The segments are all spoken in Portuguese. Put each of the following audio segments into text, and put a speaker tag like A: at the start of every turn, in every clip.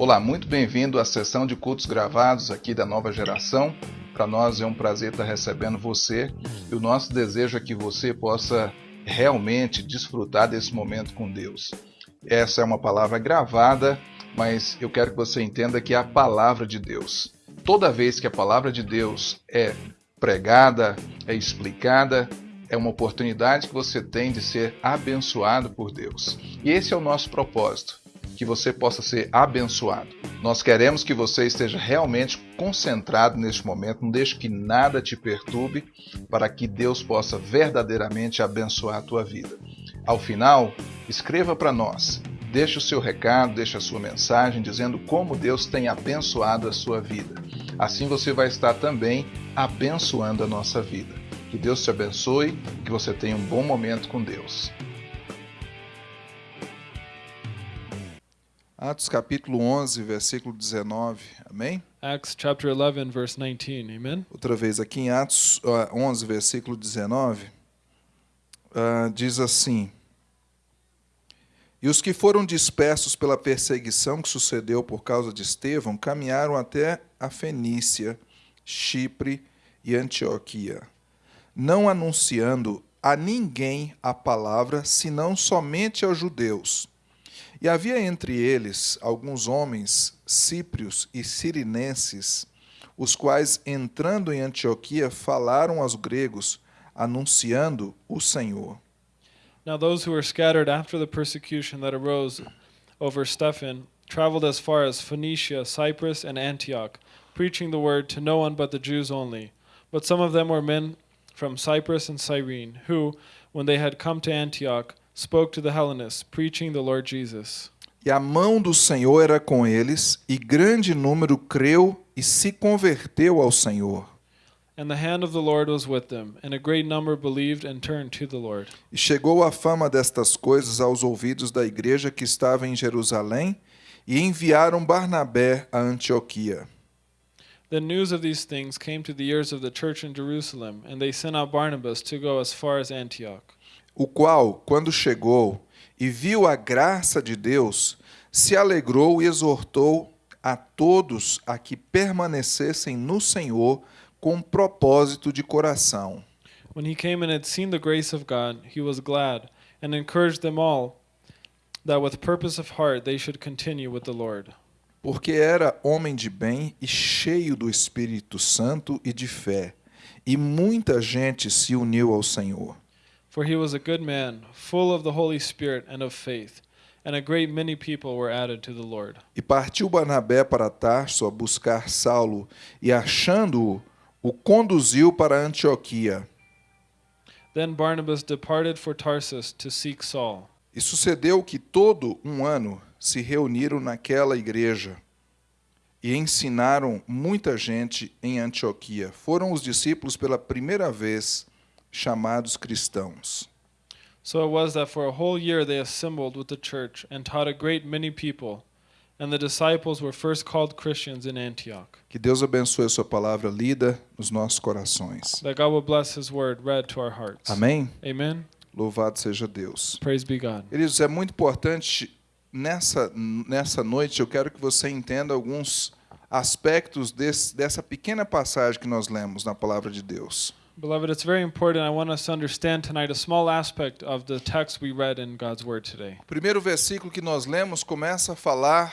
A: Olá, muito bem-vindo à sessão de cultos gravados aqui da nova geração. Para nós é um prazer estar recebendo você e o nosso desejo é que você possa realmente desfrutar desse momento com Deus. Essa é uma palavra gravada, mas eu quero que você entenda que é a palavra de Deus. Toda vez que a palavra de Deus é pregada, é explicada, é uma oportunidade que você tem de ser abençoado por Deus. E esse é o nosso propósito, que você possa ser abençoado. Nós queremos que você esteja realmente concentrado neste momento, não deixe que nada te perturbe, para que Deus possa verdadeiramente abençoar a tua vida. Ao final, escreva para nós, deixe o seu recado, deixe a sua mensagem dizendo como Deus tem abençoado a sua vida. Assim você vai estar também abençoando a nossa vida. Que Deus te abençoe, que você tenha um bom momento com Deus.
B: Atos capítulo 11, versículo 19. Amém?
C: Acts chapter 11, verse 19. Amen.
B: Outra vez aqui em Atos ah, 11, versículo 19, ah, diz assim: E os que foram dispersos pela perseguição que sucedeu por causa de Estevão caminharam até a Fenícia, Chipre e Antioquia não anunciando a ninguém a palavra, senão somente aos judeus. E havia entre eles alguns homens cíprios e sirinenses, os quais, entrando em Antioquia, falaram aos gregos, anunciando o Senhor.
C: Now those who were scattered after the persecution that arose over Stephen traveled as far as Phoenicia, Cyprus, and Antioch, preaching the word to no one but the Jews only. But some of them were men from Cyprus and Cyrene, who, when they had come to Antioch, spoke to the Hellenists, preaching the Lord Jesus.
B: E a mão do Senhor era com eles, e grande número creu e se converteu ao Senhor.
C: And the hand of the Lord was with them, and a great number believed and turned to the Lord.
B: E chegou a fama destas coisas aos ouvidos da igreja que estava em Jerusalém, e enviaram Barnabé a Antioquia.
C: The news of these things came to the ears of the church in Jerusalem, and they sent out Barnabas to go as far as Antioch.
B: O qual, quando chegou e viu a graça de Deus, se alegrou e exortou a todos a que permanecessem no Senhor com propósito de coração.
C: When he came and had seen the grace of God, he was glad, and encouraged them all that with purpose of heart they should continue with the Lord.
B: porque era homem de bem e cheio do Espírito Santo e de fé, e muita gente se uniu ao Senhor.
C: For he was a good man, full of the Holy Spirit and of faith, and a great many people were added to the Lord.
B: E partiu Barnabé para Tarso a buscar Saulo, e achando-o, o conduziu para Antioquia.
C: Then Barnabas departed for Tarsus to seek Saul.
B: E sucedeu que todo um ano se reuniram naquela igreja e ensinaram muita gente em Antioquia. Foram os discípulos pela primeira vez chamados cristãos.
C: So it was that for a whole year they assembled with the church and taught a great many people, and the disciples were first called Christians in Antioch.
B: Que Deus abençoe a sua palavra lida nos nossos corações.
C: That God will bless his word read to our hearts.
B: Amém?
C: Amen.
B: Louvado seja Deus.
C: Praise be God.
B: Queridos, é muito importante nessa, nessa noite eu quero que você entenda alguns aspectos desse, dessa pequena passagem que nós lemos na palavra de Deus.
C: Beloved, it's very important. I want us to understand tonight a small aspect of the text we read in God's Word today.
B: O primeiro versículo que nós lemos começa a falar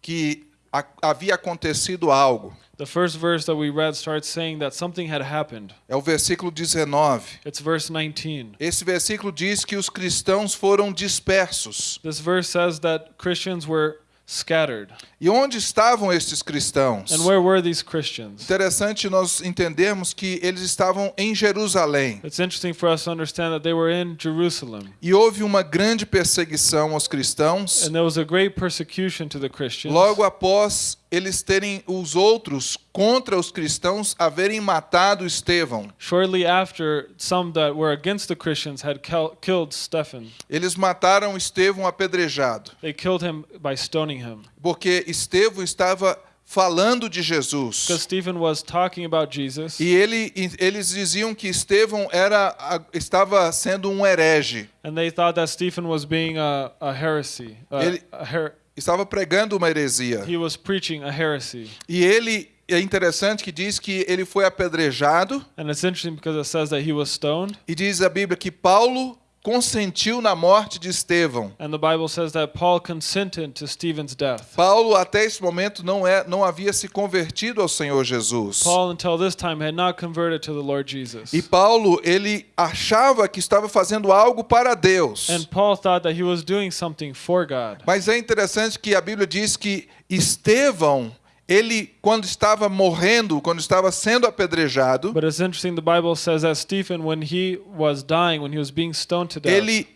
B: que a, havia acontecido algo.
C: The first verse that we read starts saying that something had happened.
B: É o versículo 19.
C: It's verse 19.
B: Esse versículo diz que os cristãos foram dispersos.
C: This verse says that Christians were scattered.
B: E onde estavam estes cristãos?
C: And where were these Christians?
B: Interessante nós entendermos que eles estavam em Jerusalém.
C: It's interesting for us to understand that they were in Jerusalem.
B: E houve uma grande perseguição aos cristãos.
C: And there was a great persecution to the Christians.
B: Logo após eles terem os outros contra os cristãos haverem matado Estevão.
C: Shortly after, some that were against the Christians had killed Stephen.
B: Eles mataram Estevão apedrejado,
C: They killed him by stoning him.
B: porque Estevão estava falando de Jesus.
C: Because Stephen was talking about Jesus.
B: E ele, eles diziam que Estevão era, estava sendo um herege.
C: And they thought that Stephen was being a, a heresy, a,
B: Ele-
C: a her,
B: estava pregando uma heresia.
C: He was preaching a heresy.
B: E ele é interessante que diz que ele foi apedrejado
C: And it's interesting because it says that he was stoned.
B: e diz a Bíblia que Paulo consentiu na morte de Estevão.
C: And the Bible says that Paul consented to Stephen's death.
B: Paulo até esse momento não é não havia se convertido ao Senhor Jesus.
C: Paul, until this time, had not converted to the Lord Jesus.
B: E Paulo, ele achava que estava fazendo algo para Deus.
C: And Paul thought that he was doing something for God.
B: Mas é interessante que a Bíblia diz que Estevão, ele quando estava morrendo, quando estava sendo apedrejado,
C: But it's interesting, the Bible says that Stephen, when he was dying, when he was being stoned to death,
B: ele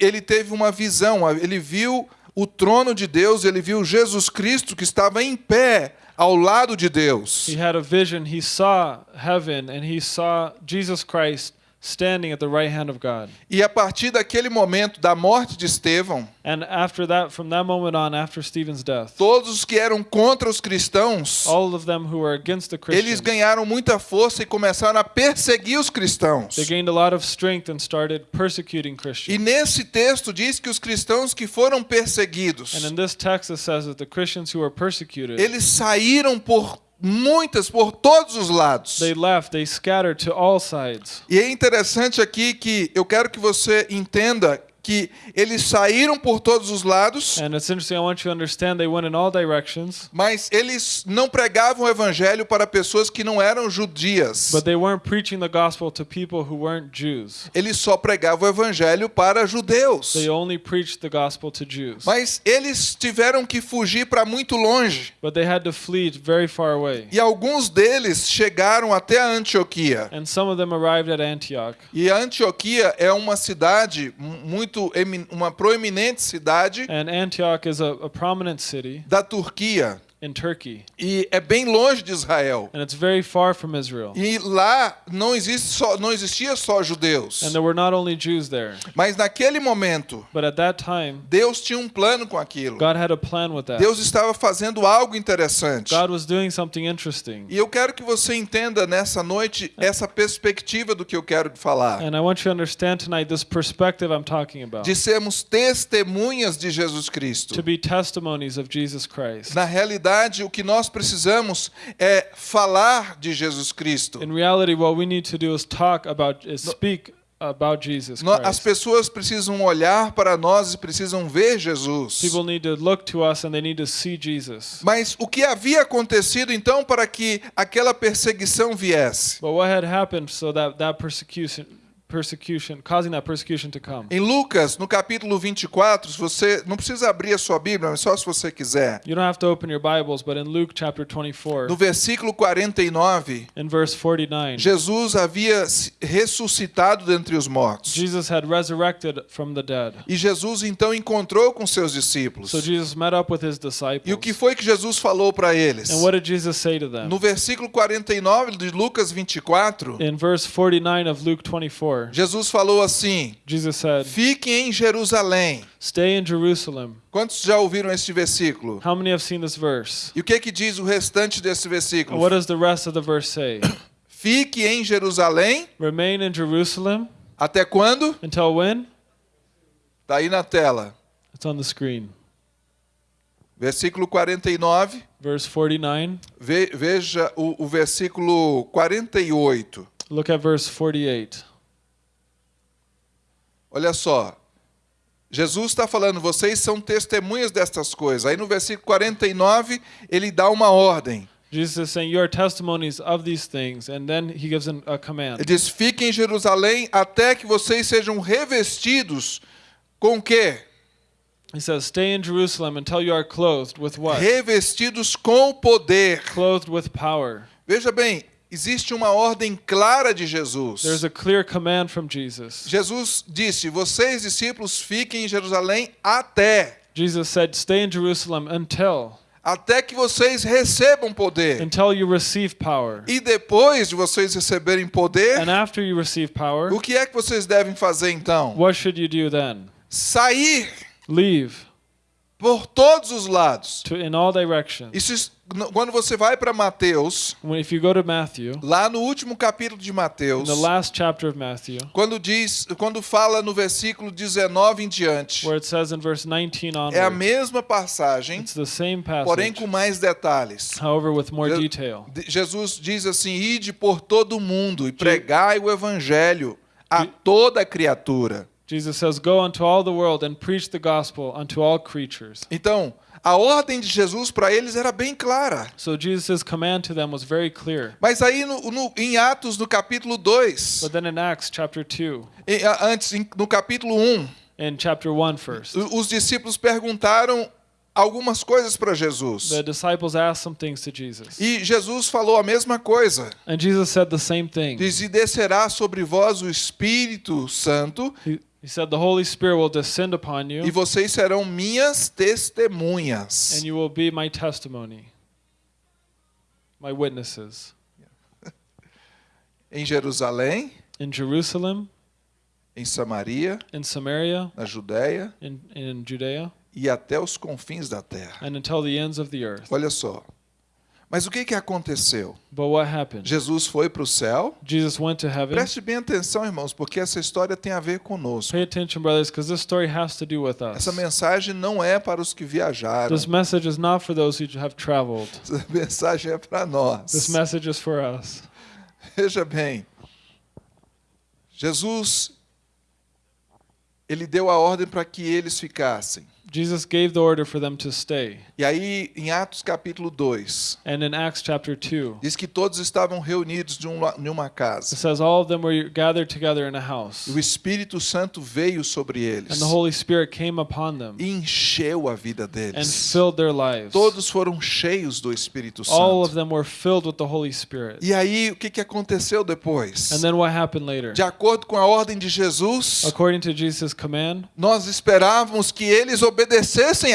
B: ele teve uma visão, ele viu o trono de Deus, ele viu Jesus Cristo que estava em pé ao lado de Deus.
C: he had a vision. He saw heaven and he saw Jesus Christ standing at the right hand of God.
B: E a partir daquele momento da morte de Estevão,
C: And after that, from that moment on, after Stephen's death,
B: todos os que eram contra os cristãos,
C: all of them who were against the
B: eles
C: Christians,
B: ganharam muita força e começaram a perseguir os cristãos.
C: they gained a lot of strength and started persecuting
B: E
C: Christians.
B: nesse texto diz que os cristãos que foram perseguidos,
C: And in this text, it says that the Christians who were persecuted,
B: eles saíram por muitas, por todos os lados.
C: they left, they scattered to all sides.
B: E é interessante aqui que eu quero que você entenda que eles saíram por todos os lados, mas eles não pregavam o evangelho para pessoas que não eram judias.
C: but they weren't preaching the gospel to people who weren't Jews.
B: Eles só pregavam o evangelho para judeus. Mas eles tiveram que fugir para muito longe.
C: But they had to flee very far away.
B: E alguns deles chegaram até Antioquia. E Antioquia é uma cidade mu- muito uma proeminente cidade
C: And Antioch is a, a prominent city
B: da Turquia. E é bem longe de Israel.
C: And it's very far from Israel.
B: E lá não existe só não existia só judeus.
C: And there were not only Jews there,
B: Mas naquele momento
C: but at that time,
B: Deus tinha um plano com aquilo.
C: God had a plan with that.
B: Deus estava fazendo algo interessante.
C: God was doing something interesting.
B: E eu quero que você entenda nessa noite essa perspectiva do que eu quero falar.
C: And I want you to understand tonight this perspective I'm talking about.
B: De sermos testemunhas de Jesus Cristo.
C: To be testimonies of Jesus Christ.
B: Na realidade, o que nós precisamos é falar de Jesus Cristo.
C: In reality, what we need to do is talk about, is speak about Jesus
B: No- As
C: Christ.
B: pessoas precisam olhar para nós e precisam ver Jesus.
C: People need to look to us and they need to see Jesus.
B: Mas o que havia acontecido então para que aquela perseguição viesse?
C: But what had happened so that that persecution, persecution, causing that persecution to come?
B: Em Lucas, no capítulo 24, se você não precisa abrir a sua Bíblia, mas só se você quiser.
C: You don't have to open your Bibles, but in Luke chapter 24,
B: No versículo 49,
C: in verse 49,
B: Jesus havia ressuscitado dentre os mortos.
C: Jesus had resurrected from the dead.
B: E Jesus então encontrou com seus discípulos.
C: So Jesus met up with his
B: E
C: disciples.
B: o que foi que Jesus falou para eles?
C: And what did Jesus say to them?
B: No versículo 49 de Lucas 24,
C: In verse 49 of Luke 24,
B: Jesus falou assim:
C: Jesus said,
B: Fiquem em Jerusalém.
C: Stay in Jerusalem.
B: Quantos já ouviram este versículo?
C: How many have seen this verse?
B: E o que que diz o restante desse
C: And
B: versículo?
C: what does the rest of the verse say?
B: Fique em Jerusalém
C: Remain in Jerusalem
B: até quando?
C: until when?
B: Tá aí na tela.
C: It's on the screen.
B: Versículo 49.
C: Verse 49.
B: Ve- veja o, o versículo 48.
C: Look at verse 48.
B: Olha só. Jesus está falando, vocês são testemunhas destas coisas. Aí no versículo 49, ele dá uma ordem.
C: Jesus is saying, You are testimonies of these things. And then he gives a
B: Ele
C: command.
B: diz: Fiquem em Jerusalém até que vocês sejam revestidos com o quê?
C: He says, Stay in Jerusalem until you are clothed with what?
B: Revestidos com poder.
C: Clothed with power.
B: Veja bem, existe uma ordem clara de Jesus.
C: There's a clear command from Jesus.
B: Jesus disse: Vocês, discípulos, fiquem em Jerusalém até.
C: Jesus said, Stay in Jerusalem until,
B: Até que vocês recebam poder.
C: until you receive power.
B: E depois de vocês receberem poder,
C: And after you receive power,
B: o que é que vocês devem fazer então?
C: what should you do then?
B: Sair.
C: Leave.
B: Por todos os lados.
C: to in all directions.
B: Isso, quando você vai para Mateus,
C: When if you go to Matthew,
B: lá no último capítulo de
C: in
B: Mateus,
C: the last chapter of Matthew,
B: quando diz, quando fala no versículo 19 em diante,
C: where it says in verse 19
B: é a mesma passagem,
C: it's the same
B: porém
C: passage,
B: com mais detalhes.
C: however with more
B: Je-
C: detail.
B: de- Jesus diz assim: ide por todo o mundo e pregai o evangelho a toda criatura.
C: Jesus says, "Go unto all the world and preach the gospel unto all creatures."
B: Então, a ordem de Jesus para eles era bem clara.
C: So Jesus' command to them was very clear.
B: Mas aí no, no- em Atos, no capítulo 2,
C: But then in Acts chapter 2,
B: e- a- antes, em- no capítulo 1,
C: in chapter 1 first,
B: os discípulos perguntaram algumas coisas para Jesus.
C: the disciples asked some things to Jesus.
B: E Jesus falou a mesma coisa.
C: And Jesus said the same thing.
B: Diz: E descerá sobre vós o Espírito Santo,
C: He, he said, The Holy Spirit will descend upon
B: e
C: you,
B: vocês serão minhas testemunhas.
C: and you will be my testimony, my witnesses.
B: Em Jerusalém,
C: In Jerusalem,
B: em Samaria,
C: in Samaria,
B: na Judéia
C: in, in Judea,
B: e até os confins da terra.
C: and until the ends of the earth.
B: Olha só. Mas o que, que aconteceu? Jesus foi para o céu.
C: Jesus went to heaven.
B: Preste bem atenção, irmãos, porque essa história tem a ver conosco.
C: Pay attention, brothers, because this story has to do with
B: Essa
C: us.
B: mensagem não é para os que viajaram.
C: This message is not for those who have traveled.
B: Essa mensagem é para nós.
C: This message is for us.
B: Veja bem. Jesus ele deu a ordem para que eles ficassem.
C: Jesus gave the order for them to stay.
B: E aí, em Atos capítulo 2,
C: And in Acts chapter 2,
B: diz que todos estavam reunidos de um- em uma
C: it
B: casa.
C: says all of them were gathered together in a house.
B: O Espírito Santo veio sobre eles
C: And the Holy Spirit came upon them
B: e encheu a vida
C: and
B: deles.
C: filled their lives.
B: Todos foram cheios do Espírito
C: All of
B: Santo.
C: them were filled with the Holy Spirit.
B: E aí, o que, que aconteceu depois?
C: And then what happened later?
B: De acordo com a ordem de Jesus,
C: According to Jesus' command,
B: nós esperávamos que eles obedecessem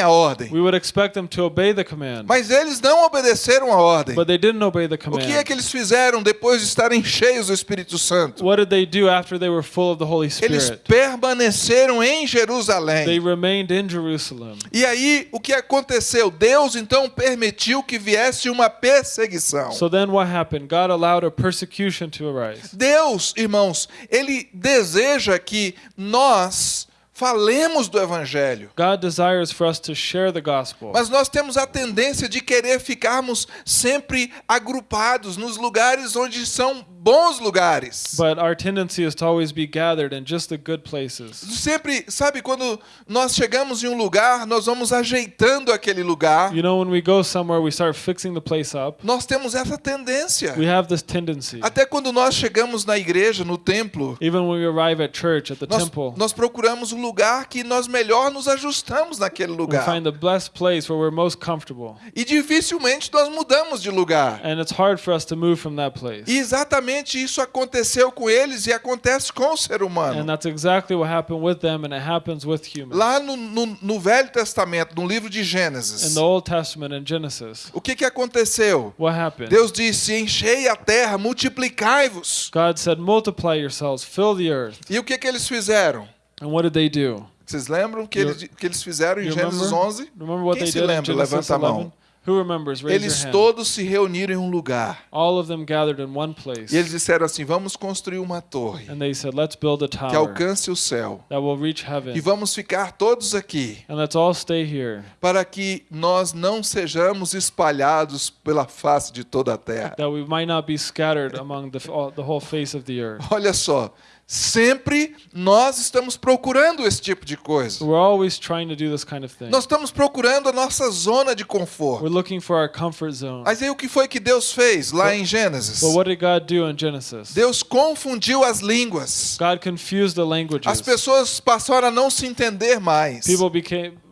B: a ordem.
C: we would expect them to obey the command.
B: Mas eles não obedeceram a ordem.
C: But they didn't obey the
B: O que é
C: command.
B: que eles fizeram depois de estarem cheios do Espírito Santo?
C: What did they do after they were full of the Holy
B: Eles
C: Spirit?
B: permaneceram em
C: They
B: Jerusalém.
C: remained in Jerusalem.
B: E aí, o que aconteceu? Deus então permitiu que viesse uma perseguição.
C: So then what happened? God allowed a persecution to arise.
B: Deus, irmãos, ele deseja que nós falemos do evangelho.
C: God desires for us to share the gospel.
B: Mas nós temos a tendência de querer ficarmos sempre agrupados nos lugares onde são bons lugares.
C: But our tendency is to always be gathered in just the good places.
B: Sempre, sabe, quando nós chegamos em um lugar, nós vamos ajeitando aquele lugar.
C: You know, when we go somewhere, we start fixing the place up.
B: Nós temos essa tendência.
C: We have this tendency.
B: Até quando nós chegamos na igreja, no templo,
C: Even when we arrive at church, at the
B: nós,
C: temple,
B: nós procuramos um lugar que nós melhor nos ajustamos naquele
C: we
B: lugar.
C: find the blessed place where we're most comfortable.
B: E dificilmente nós mudamos de lugar.
C: And it's hard for us to move from that place.
B: E exatamente isso aconteceu com eles e acontece com o ser
C: And
B: humano.
C: that's exactly what happened with them, and it happens with humans.
B: Lá no, no, no Velho Testamento, no livro de Gênesis,
C: Genesis,
B: o que, que aconteceu? Deus disse: Enchei a terra, multiplicai-vos.
C: God said, Multiply yourselves, fill the earth.
B: E o que, que eles fizeram?
C: And what did they do?
B: Vocês lembram que
C: You-
B: eles, que eles fizeram em Gênesis
C: remember?
B: 11?
C: Remember what
B: Quem se lembra? Levanta a mão.
C: 11? Who remembers? Raise
B: Eles todos se reuniram em um lugar.
C: All of them gathered in one place.
B: E eles disseram assim: Vamos construir uma torre
C: And they said, Let's build a
B: que
C: tower
B: alcance o céu.
C: that will reach heaven.
B: E vamos ficar todos aqui
C: And let's all stay here,
B: para que nós não sejamos espalhados pela face de toda a terra.
C: that we might not be scattered among the, all, the whole face of the earth.
B: Olha só, sempre nós estamos procurando esse tipo de coisa.
C: We're always trying to do this kind of thing.
B: Nós estamos procurando a nossa zona de conforto.
C: We're looking for our comfort zone.
B: Mas aí o que foi que Deus fez lá em Gênesis?
C: But what did God do in Genesis?
B: Deus confundiu as línguas.
C: God confused the
B: As
C: languages.
B: pessoas passaram a não se entender mais.
C: People became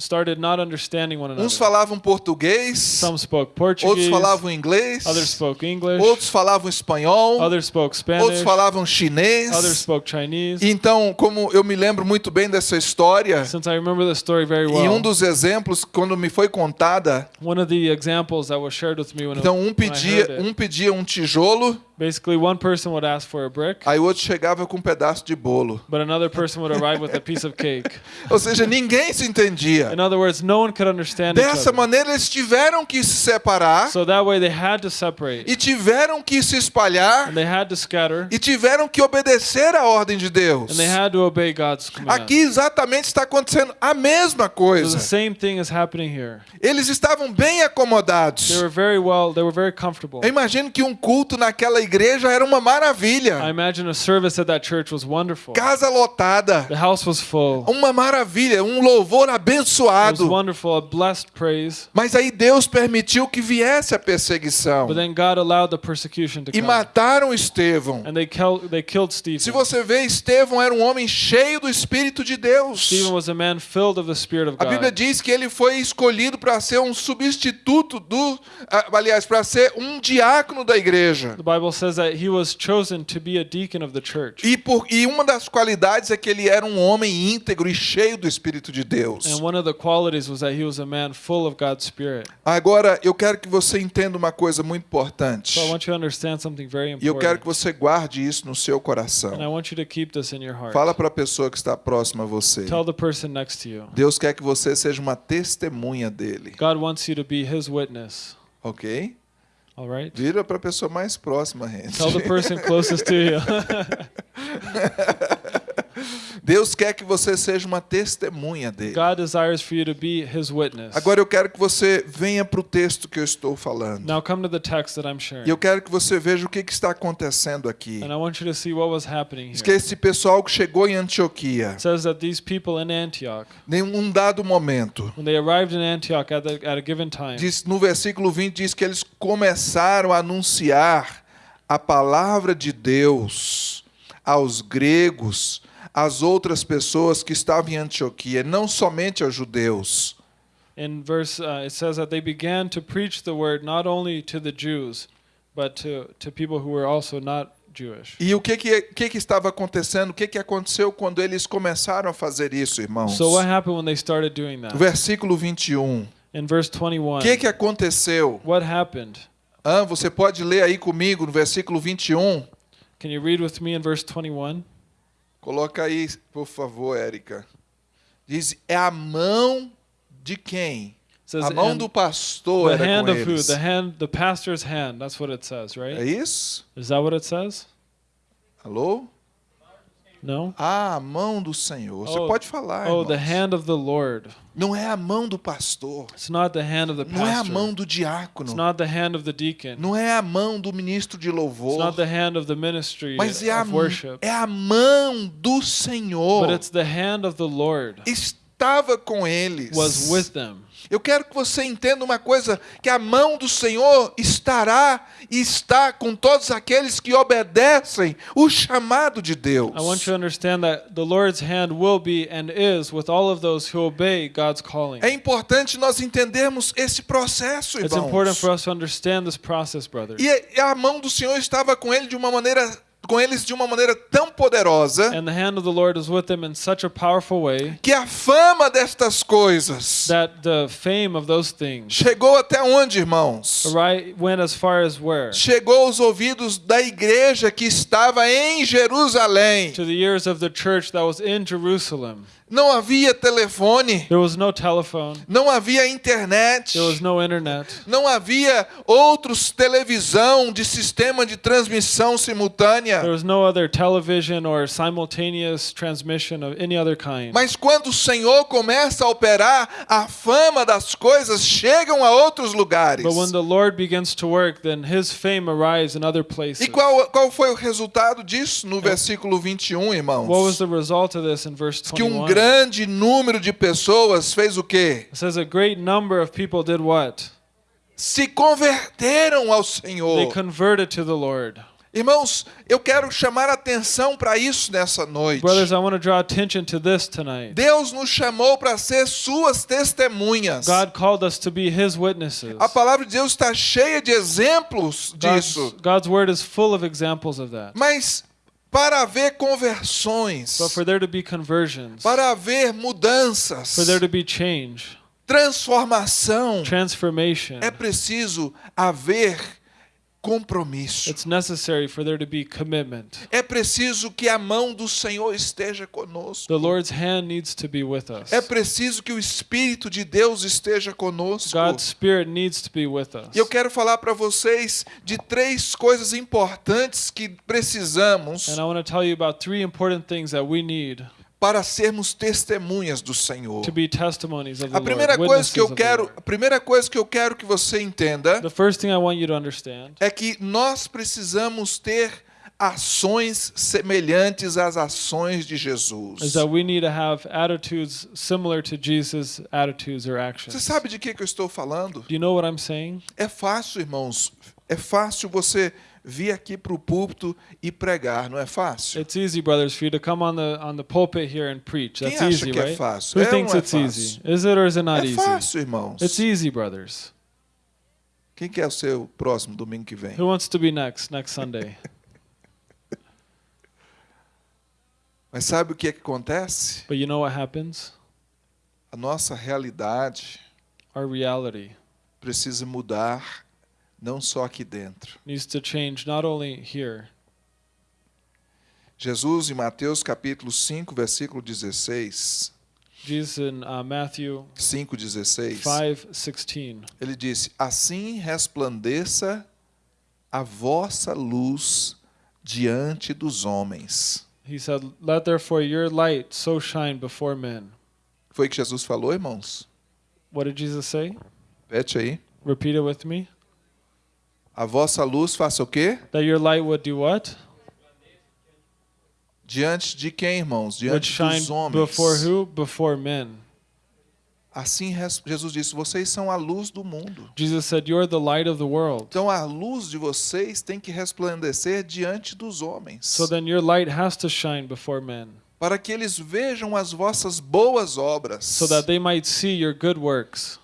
C: started not understanding one
B: Uns
C: another.
B: falavam português,
C: Some spoke
B: outros
C: Portuguese,
B: falavam inglês,
C: others spoke English,
B: outros falavam espanhol,
C: others spoke
B: outros
C: Spanish,
B: falavam
C: others
B: chinês.
C: spoke Chinese.
B: Então, como eu me lembro muito bem dessa história,
C: Since I remember the story very
B: e um
C: well,
B: dos exemplos, quando me foi contada,
C: one of the examples that was shared with me when,
B: então um pedia,
C: it,
B: um pedia um tijolo,
C: Basically, one person would ask for a brick,
B: aí o outro chegava com um pedaço de bolo.
C: but another person would arrive with a piece of cake.
B: Ou seja, ninguém se entendia.
C: In other words, no one could understand each
B: Dessa maneira, eles tiveram que se separar
C: So that way they had to separate
B: e tiveram que se espalhar
C: and they had to scatter
B: e tiveram que obedecer à ordem de Deus.
C: and they had to obey God's command.
B: Aqui exatamente está acontecendo a mesma
C: So the
B: coisa.
C: same thing is happening here.
B: Eles estavam bem acomodados.
C: They were very well, they were very comfortable.
B: Eu imagino que um culto naquela igreja era uma
C: I
B: maravilha.
C: imagine a service at that church was wonderful.
B: Casa lotada.
C: The house was full.
B: Uma maravilha, um louvor abençoado.
C: wonderful, a blessed praise.
B: Mas aí Deus permitiu que viesse a perseguição.
C: But then God allowed the persecution to
B: E mataram Estevão.
C: And they, kill, they killed
B: Se você vê, Estevão era um homem cheio do Espírito de Deus.
C: A man filled of the Spirit of
B: A Bíblia diz que ele foi escolhido para ser um substituto do, ah, aliás, para ser um diácono da igreja.
C: The Bible says that he was chosen to be a deacon of the church.
B: E, por, e uma das qualidades é que ele era um homem íntegro e cheio do Espírito de Deus.
C: And one of the qualities was that he was a man full of God's Spirit.
B: Agora, eu quero que você entenda uma coisa muito importante.
C: So I want you to understand something very
B: E eu quero que
C: important.
B: você guarde isso no seu coração.
C: And I want you to keep this in your heart.
B: Fala para a pessoa que está próxima a você.
C: Tell the person next to you.
B: Deus quer que você seja uma testemunha dele,
C: God wants you to be his witness.
B: ok?
C: All right?
B: Vira para a pessoa mais próxima, gente.
C: Tell the person closest to you.
B: Deus quer que você seja uma testemunha dele.
C: God desires for you to be his witness.
B: Agora eu quero que você venha para o texto que eu estou falando.
C: Now come to the text that I'm sharing.
B: E eu quero que você veja o que, que está acontecendo aqui.
C: And I want you to see what was happening
B: Diz que
C: here.
B: esse pessoal que chegou em Antioquia,
C: It says that these people in Antioch,
B: em um dado momento,
C: when they arrived in Antioch at, the, at a given time,
B: diz, no versículo 20 diz que eles começaram a anunciar a palavra de Deus aos gregos, às outras pessoas que estavam em Antioquia, não somente aos judeus.
C: in verse, uh, it says that they began to preach the word not only to the Jews, but to, to people who were also not Jewish.
B: E o que que, que que estava acontecendo? O que que aconteceu quando eles começaram a fazer isso, irmãos?
C: So what happened when they started doing that?
B: Versículo 21.
C: In verse
B: O
C: 21,
B: que que aconteceu?
C: what happened?
B: Ah, você pode ler aí comigo no versículo 21?
C: Can you read with me in verse 21?
B: Coloca aí, por favor, Érica. Diz, é a mão de quem?
C: Says,
B: A mão
C: "And
B: do pastor
C: the
B: era
C: hand
B: com
C: of who? The hand, the pastor's hand. That's what it says,
B: É
C: right?
B: isso?
C: Is that what it says?
B: Alô?
C: No.
B: Ah, a mão do Senhor. Você
C: Oh,
B: pode falar,
C: Oh, the
B: irmãos.
C: hand of the Lord.
B: Não é a mão do pastor.
C: It's not the hand of the
B: Não é a
C: pastor.
B: mão do
C: It's
B: diácono.
C: not the hand of the deacon.
B: Não é a mão do ministro de
C: It's
B: louvor.
C: not the hand of the ministry
B: Mas é a,
C: of worship.
B: é a mão do Senhor.
C: But it's the hand of the Lord
B: Estava com eles.
C: was with them.
B: Eu quero que você entenda uma coisa: que a mão do Senhor estará e está com todos aqueles que obedecem o chamado de Deus.
C: I want you to understand that the Lord's hand will be and is with all of those who obey God's calling.
B: É importante nós entendermos esse processo,
C: It's important
B: irmãos.
C: for us to understand this process, brothers.
B: E a mão do Senhor estava com ele de uma maneira com eles de uma maneira tão poderosa
C: And the hand of the Lord is with them in such a powerful way
B: que a fama destas coisas
C: that the fame of those things
B: chegou até onde, irmãos?
C: right went as far as where?
B: Chegou aos ouvidos da igreja que estava em Jerusalém. Não havia telefone,
C: There was no telephone.
B: não havia internet,
C: There was no internet.
B: não havia outros televisão de sistema de transmissão simultânea.
C: There was no other television or simultaneous transmission of any other kind.
B: Mas quando o Senhor começa a operar, a fama das coisas chegam a outros lugares.
C: But when the Lord begins to work, then his fame arrives in other places.
B: E qual, qual foi o resultado disso no versículo 21, irmãos?
C: What was the result of this in verse
B: que um
C: 21?
B: Grande número de pessoas fez o quê?
C: It says a great number of people did what?
B: Se converteram ao
C: They
B: Senhor.
C: converted to the Lord.
B: Irmãos, eu quero chamar atenção para isso nessa noite.
C: Brothers, I want to draw attention to this tonight.
B: Deus nos chamou para ser suas testemunhas.
C: God called us to be his witnesses.
B: A palavra de Deus está cheia de exemplos
C: God's,
B: disso.
C: God's word is full of examples of that.
B: Mas para haver conversões, para haver mudanças,
C: change,
B: transformação, é preciso haver compromisso.
C: It's necessary for there to be commitment.
B: É preciso que a mão do Senhor esteja conosco.
C: The Lord's hand needs to be with us.
B: É preciso que o Espírito de Deus esteja conosco.
C: God's Spirit needs to be with us.
B: E eu quero falar para vocês de três coisas importantes que precisamos
C: And I want to tell you about three important things that we need
B: para sermos testemunhas do Senhor.
C: to be testimonies of the
B: A primeira
C: Lord.
B: coisa que eu quero, a primeira coisa que eu quero que você entenda
C: The first thing I want you to understand
B: é que nós precisamos ter ações semelhantes às ações de Jesus.
C: is that we need to have attitudes similar to Jesus' attitudes or
B: Você sabe de que que eu estou falando?
C: Do you know what I'm saying?
B: É fácil, irmãos. É fácil você vir aqui para o púlpito e pregar, não é fácil?
C: It's easy, brothers, for you to come on the on the pulpit here and preach.
B: Quem
C: That's
B: acha
C: easy,
B: que é
C: right?
B: fácil?
C: Who
B: É
C: thinks
B: é
C: it's
B: fácil?
C: easy? Is it or is it not
B: É
C: easy?
B: fácil, irmãos.
C: It's easy, brothers.
B: Quem quer o seu próximo domingo que vem?
C: Who wants to be next next Sunday?
B: Mas sabe o que, é que acontece?
C: But you know what happens?
B: A nossa realidade
C: Our reality
B: precisa mudar, não só aqui dentro.
C: needs to change not only here.
B: Jesus, em Mateus capítulo 5, versículo 16,
C: Jesus in uh, Matthew
B: 5, 16,
C: 5:16.
B: ele disse: Assim resplandeça a vossa luz diante dos homens.
C: He said, "Let therefore your light so shine before men."
B: Foi o que Jesus falou, irmãos?
C: What did Jesus say?
B: Repete aí.
C: Repeat it with me.
B: A vossa luz faça o quê?
C: That your light would do what?
B: Diante de quem, irmãos? Diante dos homens.
C: before who? Before men.
B: Assim Jesus disse: Vocês são a luz do mundo.
C: Jesus said, "You're the light of the world."
B: Então a luz de vocês tem que resplandecer diante dos homens,
C: So then your light has to shine before men,
B: para que eles vejam as vossas boas obras.
C: so that they might see your good works.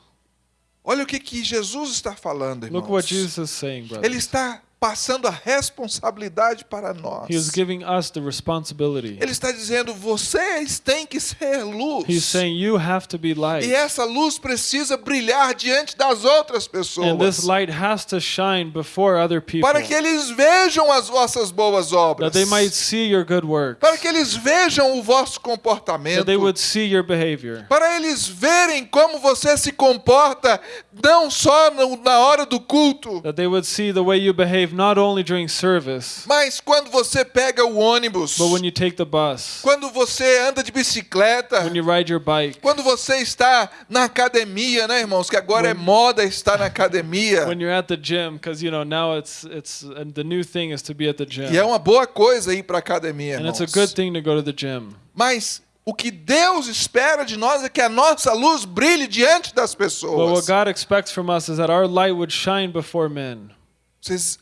B: Olha o que, que Jesus está falando, irmãos.
C: Look what Jesus is saying.
B: Ele está passando a responsabilidade para nós.
C: He is giving us the responsibility.
B: Ele está dizendo: vocês têm que ser luz.
C: He's saying you have to be light.
B: E essa luz precisa brilhar diante das outras pessoas.
C: And this light has to shine before other people
B: para que eles vejam as vossas boas obras.
C: that they might see your good works,
B: para que eles vejam o vosso comportamento.
C: that they would see your behavior,
B: para eles verem como você se comporta, não só na hora do culto,
C: that they would see the way you behave not only during service,
B: mas quando você pega o ônibus,
C: but when you take the bus,
B: quando você anda de bicicleta,
C: when you ride your bike,
B: quando você está na academia, né, irmãos? Que agora é
C: When-
B: moda estar na academia.
C: when you're at the gym, because you know now it's it's the new thing is to be at the gym,
B: E é uma boa coisa ir para academia,
C: and it's
B: irmãos.
C: a good thing to go to the gym.
B: Mas o que Deus espera de nós é que a nossa luz brilhe diante das
C: But
B: pessoas.
C: what God expects from us is that our light would shine before men.
B: Vocês,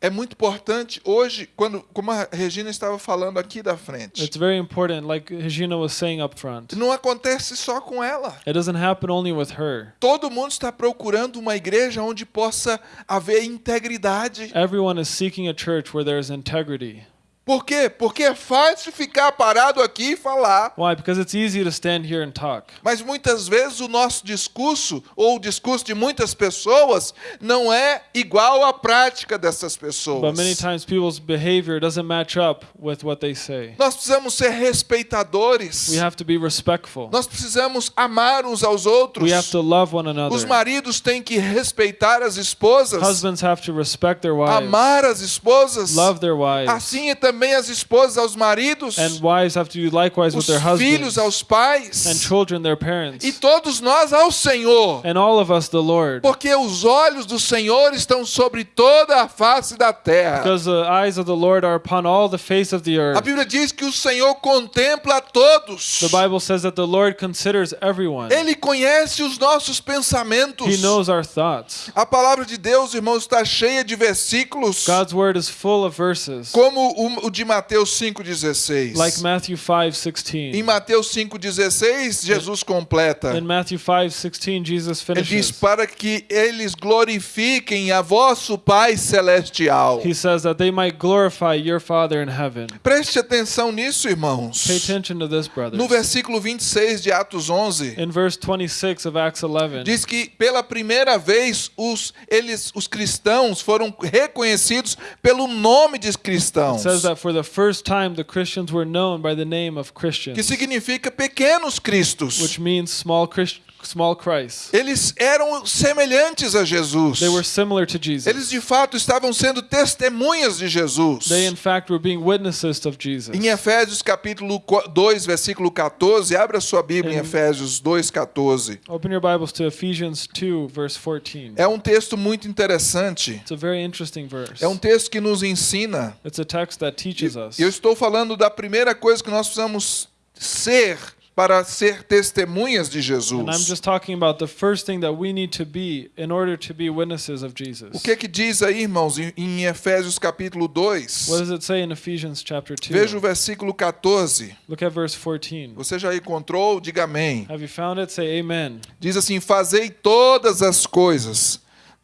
B: é muito importante hoje, quando, como a Regina estava falando aqui da frente,
C: It's very important, like Regina was saying up front.
B: não acontece só com ela.
C: It doesn't happen only with her.
B: Todo mundo está procurando uma igreja onde possa haver integridade.
C: Everyone is seeking a church where there is integrity.
B: Por quê? Porque é fácil ficar parado aqui e falar.
C: Why? Because it's easy to stand here and talk.
B: Mas muitas vezes o nosso discurso, ou o discurso de muitas pessoas, não é igual à prática dessas pessoas.
C: But many times people's behavior doesn't match up with what they say.
B: Nós precisamos ser respeitadores.
C: We have to be respectful.
B: Nós precisamos amar uns aos outros.
C: We have to love one
B: Os
C: another.
B: maridos têm que respeitar as esposas,
C: Husbands have to respect their wives,
B: amar as esposas.
C: love their wives,
B: Assim é também as esposas aos maridos,
C: and wives have to do likewise with
B: os
C: their
B: filhos
C: husbands,
B: aos pais,
C: and children their parents,
B: e todos nós ao Senhor.
C: and all of us the Lord.
B: Porque os olhos do Senhor estão sobre toda a face da terra.
C: Because the eyes of the Lord are upon all the face of the
B: A
C: earth.
B: Bíblia diz que o Senhor contempla a todos.
C: The Bible says that the Lord considers everyone.
B: Ele conhece os nossos pensamentos.
C: He knows our thoughts.
B: A palavra de Deus, irmãos, está cheia de versículos.
C: God's word is full of verses.
B: Como o, o de Mateus 5,16.
C: Like Matthew 5:16.
B: Em Mateus 5,16, Jesus completa.
C: In Matthew 5:16 Jesus
B: Ele diz:
C: finishes.
B: Para que eles glorifiquem a vosso Pai Celestial.
C: He says that they might glorify your Father in heaven.
B: Preste atenção nisso, irmãos.
C: Pay attention to this, brothers.
B: No versículo 26 de Atos 11,
C: In verse 26 of Acts 11,
B: diz que pela primeira vez os, eles, os cristãos foram reconhecidos pelo nome de
C: it
B: cristãos,
C: says that for the first time the Christians were known by the name of
B: que
C: Christians,
B: significa pequenos cristos.
C: which means small Christ, small Christ.
B: Eles eram semelhantes a Jesus.
C: They were similar to Jesus.
B: Eles de fato estavam sendo testemunhas de Jesus.
C: They in fact were being witnesses of Jesus.
B: Em Efésios capítulo 2, versículo 14, abra sua Bíblia em
C: Em-
B: Efésios 2, 14.
C: Open your Bibles to Ephesians 2 verse 14.
B: É um texto muito interessante.
C: It's a very interesting verse.
B: É um texto que nos ensina.
C: It's a text that teaches us.
B: Eu estou falando da primeira coisa que nós precisamos ser para ser testemunhas de Jesus.
C: just talking about the first thing that we need to be in order to be witnesses of Jesus.
B: O que que diz aí, irmãos, em- Efésios capítulo 2?
C: What does it say in Ephesians chapter 2?
B: Veja o versículo 14.
C: Look at verse 14.
B: Você já encontrou? Diga amém.
C: Have you found it? Say amen.
B: Diz assim: Fazei todas as coisas,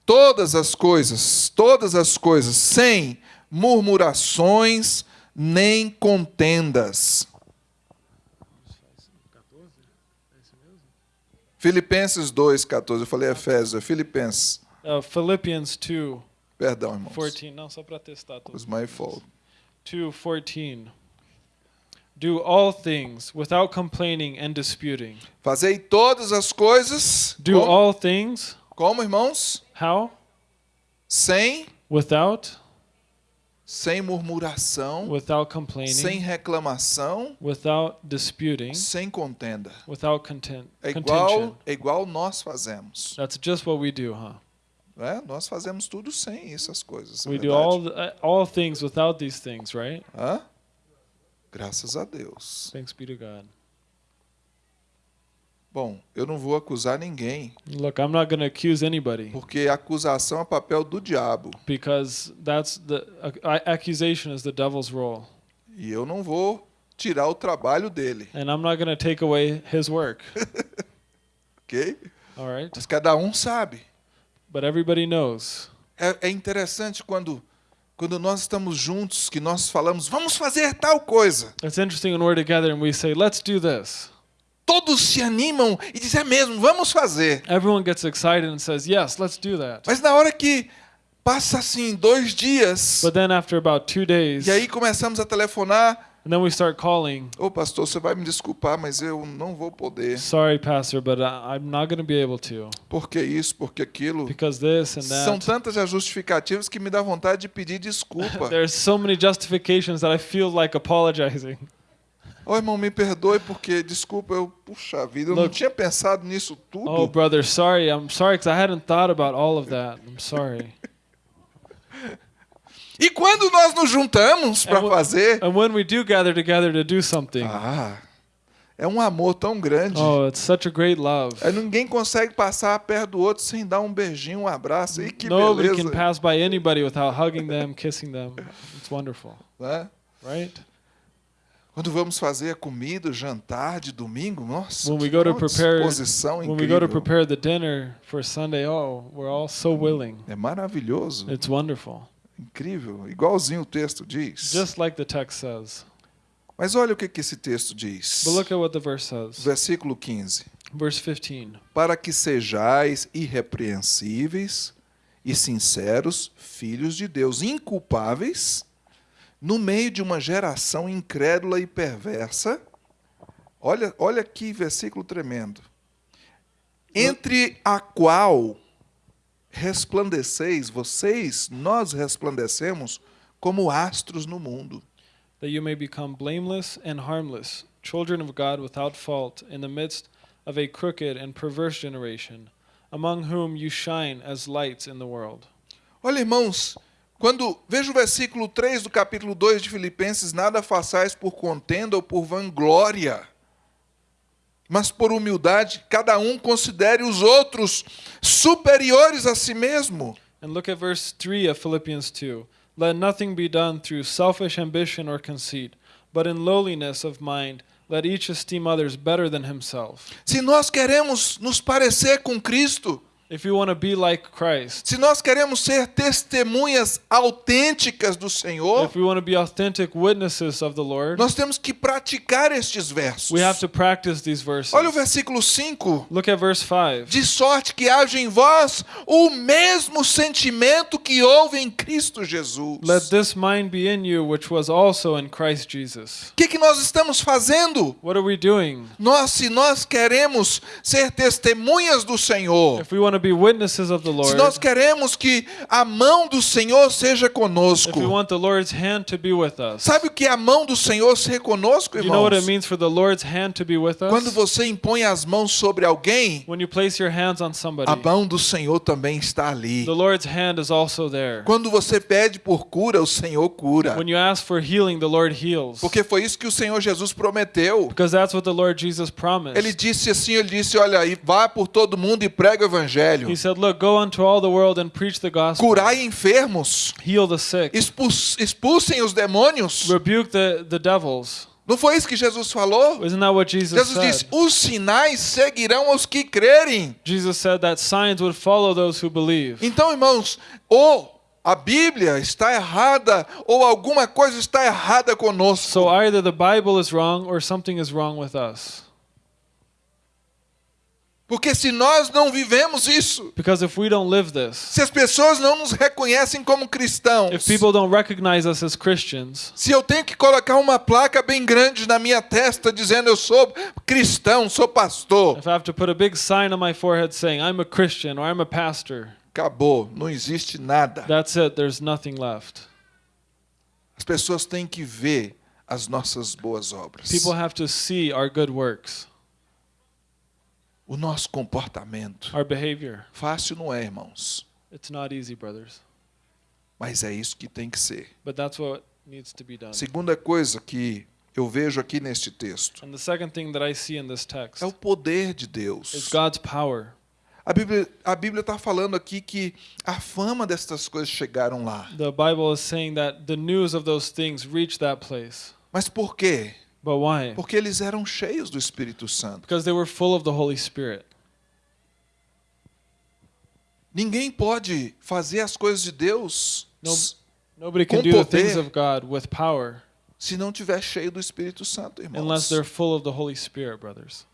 B: todas as coisas, todas as coisas, sem murmurações nem contendas. Filipenses 2,14. Eu falei Efésios, é Filipenses.
C: Uh, Philippians 2
B: Perdão, irmãos.
C: 14. Não, só para testar tudo.
B: Was my fault.
C: 2:14. Do all things without complaining and disputing.
B: Fazei todas as coisas.
C: Do
B: como,
C: all things
B: como, irmãos?
C: how?
B: Sem,
C: Without
B: sem murmuração,
C: without complaining,
B: sem reclamação,
C: without disputing,
B: sem contenda.
C: without content,
B: É igual, é igual nós fazemos.
C: That's just what we do, huh?
B: né? Nós fazemos tudo sem essas coisas. é
C: We do
B: verdade?
C: all the, uh, all things without these things, right?
B: Hã? Graças a Deus.
C: Thanks be to God.
B: Bom, eu não vou acusar ninguém,
C: Look, I'm not going to accuse anybody
B: porque acusação é papel do diabo.
C: because that's the accusation is the devil's role,
B: E eu não vou tirar o trabalho dele,
C: and I'm not going to take away his work.
B: ok?
C: All right,
B: Mas cada um sabe.
C: but everybody knows.
B: É, é interessante quando, quando nós estamos juntos, que nós falamos, vamos fazer tal coisa.
C: It's interesting when we're together and we say, "Let's do this."
B: Todos se animam e dizem, é mesmo, vamos fazer.
C: Everyone gets excited and says, "Yes, let's do that."
B: Mas na hora que passa assim dois dias,
C: But then after about two days,
B: e aí começamos a telefonar,
C: and then we start calling.
B: Ô pastor, você vai me desculpar, mas eu não vou poder.
C: Sorry, pastor, but I'm not going to be able to
B: Por que isso, por que aquilo?
C: because this and
B: São
C: that.
B: tantas as justificativas que me dá vontade de pedir desculpa.
C: There's so many justifications that I feel like apologizing.
B: Ô irmão, me perdoe porque, desculpa, eu, puxa vida, eu não
C: Look.
B: tinha pensado nisso
C: Oh,
B: tudo.
C: brother, sorry. I'm sorry because I hadn't thought about all of that. I'm sorry.
B: E quando nós nos juntamos para
C: É,
B: fazer,
C: and when we do gather together to do something,
B: ah, é um amor tão grande.
C: oh, it's such a great love.
B: Aí ninguém consegue passar perto do outro sem dar um beijinho, um abraço. E que
C: Nobody
B: beleza.
C: can pass by anybody without hugging them, kissing them. It's wonderful,
B: né?
C: right?
B: Quando vamos fazer a comida, o jantar de domingo, nossa,
C: When we go to prepare-
B: disposição
C: When we go to
B: incrível.
C: prepare the dinner for Sunday, oh, we're all so willing.
B: É maravilhoso,
C: It's wonderful.
B: incrível, igualzinho o texto diz.
C: Just like the text says.
B: Mas olha o que, que esse texto diz.
C: But look at what the verse says.
B: Versículo 15.
C: Verse 15.
B: Para que sejais irrepreensíveis e sinceros, filhos de Deus, inculpáveis, no meio de uma geração incrédula e perversa. Olha, olha que versículo tremendo. Entre a qual resplandeceis, vocês, nós resplandecemos como astros no mundo.
C: that you may become blameless and harmless, children of God without fault, in the midst of a crooked and perverse generation, among whom you shine as lights in the world.
B: Olha, irmãos, quando veja o versículo 3 do capítulo 2 de Filipenses, nada façais por contenda ou por vanglória, mas por humildade, cada um considere os outros superiores a si mesmo.
C: And look at verse 3 of Philippians 2. Let nothing be done through selfish ambition or conceit, but in lowliness of mind, let each esteem others better than himself.
B: Se nós queremos nos parecer com Cristo,
C: If you want to be like Christ,
B: se nós queremos ser testemunhas autênticas do Senhor,
C: if we want to be authentic witnesses of the Lord,
B: nós temos que praticar estes versos.
C: we have to practice these verses.
B: Olha o versículo 5.
C: Look at verse 5.
B: De sorte que haja em vós o mesmo sentimento que houve em Cristo Jesus.
C: Let this mind be in you, which was also in Christ Jesus.
B: O que, que nós estamos fazendo?
C: What are we doing?
B: Nós, se nós queremos ser testemunhas do Senhor, Se nós queremos que a mão do Senhor seja conosco,
C: we want the Lord's hand to be with us,
B: sabe o que é a mão do Senhor ser conosco,
C: do you know what it
B: irmãos?
C: means for the Lord's hand to be with
B: Quando você impõe as mãos sobre alguém,
C: When you place your hands on somebody,
B: a mão do Senhor também está ali.
C: the Lord's hand is also there.
B: Quando você pede por cura, o Senhor cura.
C: When you ask for healing, the Lord heals.
B: Porque foi isso que o Senhor Jesus prometeu.
C: Because that's what the Lord Jesus promised.
B: Ele disse assim, ele disse, olha aí, vá por todo mundo e prega o evangelho.
C: He said, Look, go unto all the world and preach the gospel.
B: Curai enfermos,
C: Heal the sick.
B: expus- expulsem os demônios.
C: Rebuke the, the devils.
B: Não foi isso que Jesus falou?
C: Isn't that what Jesus
B: Jesus
C: said?
B: disse: os sinais seguirão aos que crerem.
C: Jesus said that signs would follow those who believe.
B: Então, irmãos, ou a Bíblia está errada, ou alguma coisa está errada conosco.
C: So either the Bible is wrong or something is wrong with us.
B: Porque se nós não vivemos isso,
C: Because if we don't live this,
B: se as pessoas não nos reconhecem como cristãos,
C: if people don't recognize us as Christians,
B: se eu tenho que colocar uma placa bem grande na minha testa dizendo eu sou cristão, sou pastor,
C: if I have to put a big sign on my forehead saying I'm a Christian or I'm a pastor,
B: acabou, não existe nada.
C: that's it. There's nothing left.
B: As pessoas têm que ver as nossas boas obras.
C: People have to see our good works,
B: O nosso comportamento.
C: our behavior.
B: Fácil não é, irmãos,
C: It's not easy, brothers,
B: mas é isso que tem que ser.
C: but that's what needs to be done.
B: Segunda coisa que eu vejo aqui neste texto
C: And the second thing that I see in this text
B: é o poder de Deus.
C: God's power.
B: A Bíblia a Bíblia está falando aqui que a fama destas coisas chegaram lá.
C: The Bible is saying that the news of those things reached that place.
B: Mas por quê?
C: But why?
B: Porque eles eram cheios do Espírito Santo.
C: Because they were full of the Holy Spirit.
B: Ninguém pode fazer as coisas de Deus
C: No-
B: s-
C: Nobody can
B: Com
C: do the things
B: poder.
C: of God with power
B: se não tiver cheio do Espírito Santo,
C: unless
B: irmãos.
C: they're full of the Holy Spirit, brothers.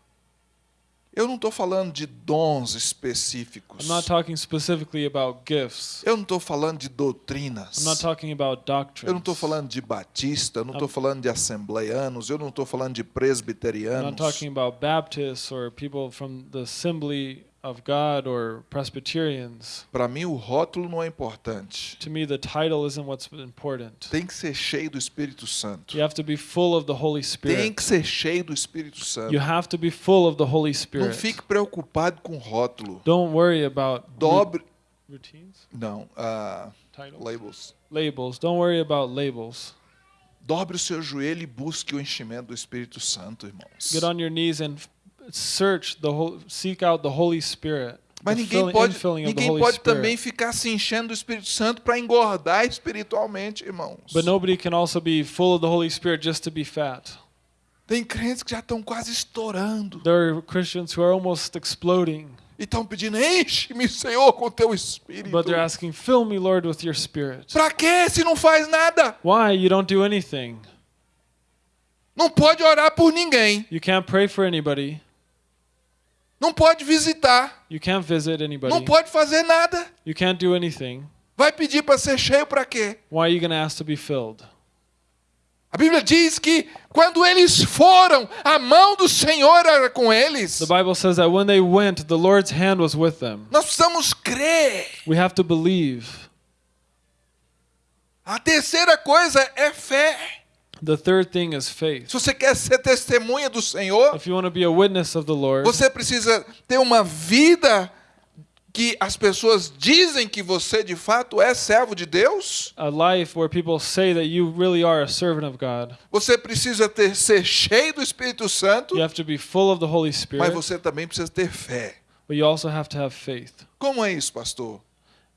B: Eu não estou falando de dons específicos.
C: I'm not talking specifically about gifts.
B: Eu não estou falando de doutrinas.
C: I'm not talking about doctrines.
B: Eu não estou falando de batista, eu não estou falando de assembleianos, eu não estou falando de
C: I'm not
B: presbiterianos.
C: talking about Baptists or people from the Assembly of God or Presbyterians.
B: Para mim, o rótulo não é importante.
C: To me, the title isn't what's important.
B: Tem que ser cheio do Espírito Santo.
C: You have to be full of the Holy
B: Tem
C: Spirit.
B: que ser cheio do Espírito Santo.
C: You have to be full of the Holy
B: Não
C: Spirit.
B: fique preocupado com rótulo.
C: Don't worry about
B: Dobre.
C: routines,
B: Não,
C: titles,
B: labels.
C: labels. Don't worry about labels.
B: Dobre o seu joelho e busque o enchimento do Espírito Santo, irmãos.
C: Get on your knees and search the whole, seek out the Holy Spirit.
B: Mas ninguém pode, ninguém pode também ficar se enchendo do Espírito Santo para engordar espiritualmente, irmãos.
C: But nobody can also be full of the Holy Spirit just to be fat.
B: Tem crentes que já estão quase estourando
C: There are Christians who are almost exploding,
B: e estão pedindo: enche-me, Senhor, com teu Espírito.
C: but they're asking, "Fill me, Lord, with your Spirit."
B: Para quê se não faz nada?
C: Why you don't do anything?
B: Não pode orar por ninguém.
C: You can't pray for anybody.
B: Não pode visitar.
C: You can't visit anybody.
B: Não pode fazer nada.
C: You can't do anything.
B: Vai pedir para ser cheio para quê?
C: Why are you going to ask to be filled?
B: A Bíblia diz que quando eles foram, a mão do Senhor era com eles.
C: The Bible says that when they went, the Lord's hand was with them.
B: Nós precisamos crer.
C: We have to believe.
B: A terceira coisa é fé.
C: The third thing is faith.
B: Se você quer ser testemunha do Senhor,
C: If you want to be a witness of the Lord,
B: você precisa ter uma vida que as pessoas dizem que você de fato é servo de Deus.
C: a life where people say that you really are a servant of God,
B: Você precisa ter, ser cheio do Espírito Santo,
C: you have to be full of the Holy
B: mas
C: Spirit,
B: você também precisa ter fé.
C: but you also have to have faith.
B: Como é isso, pastor?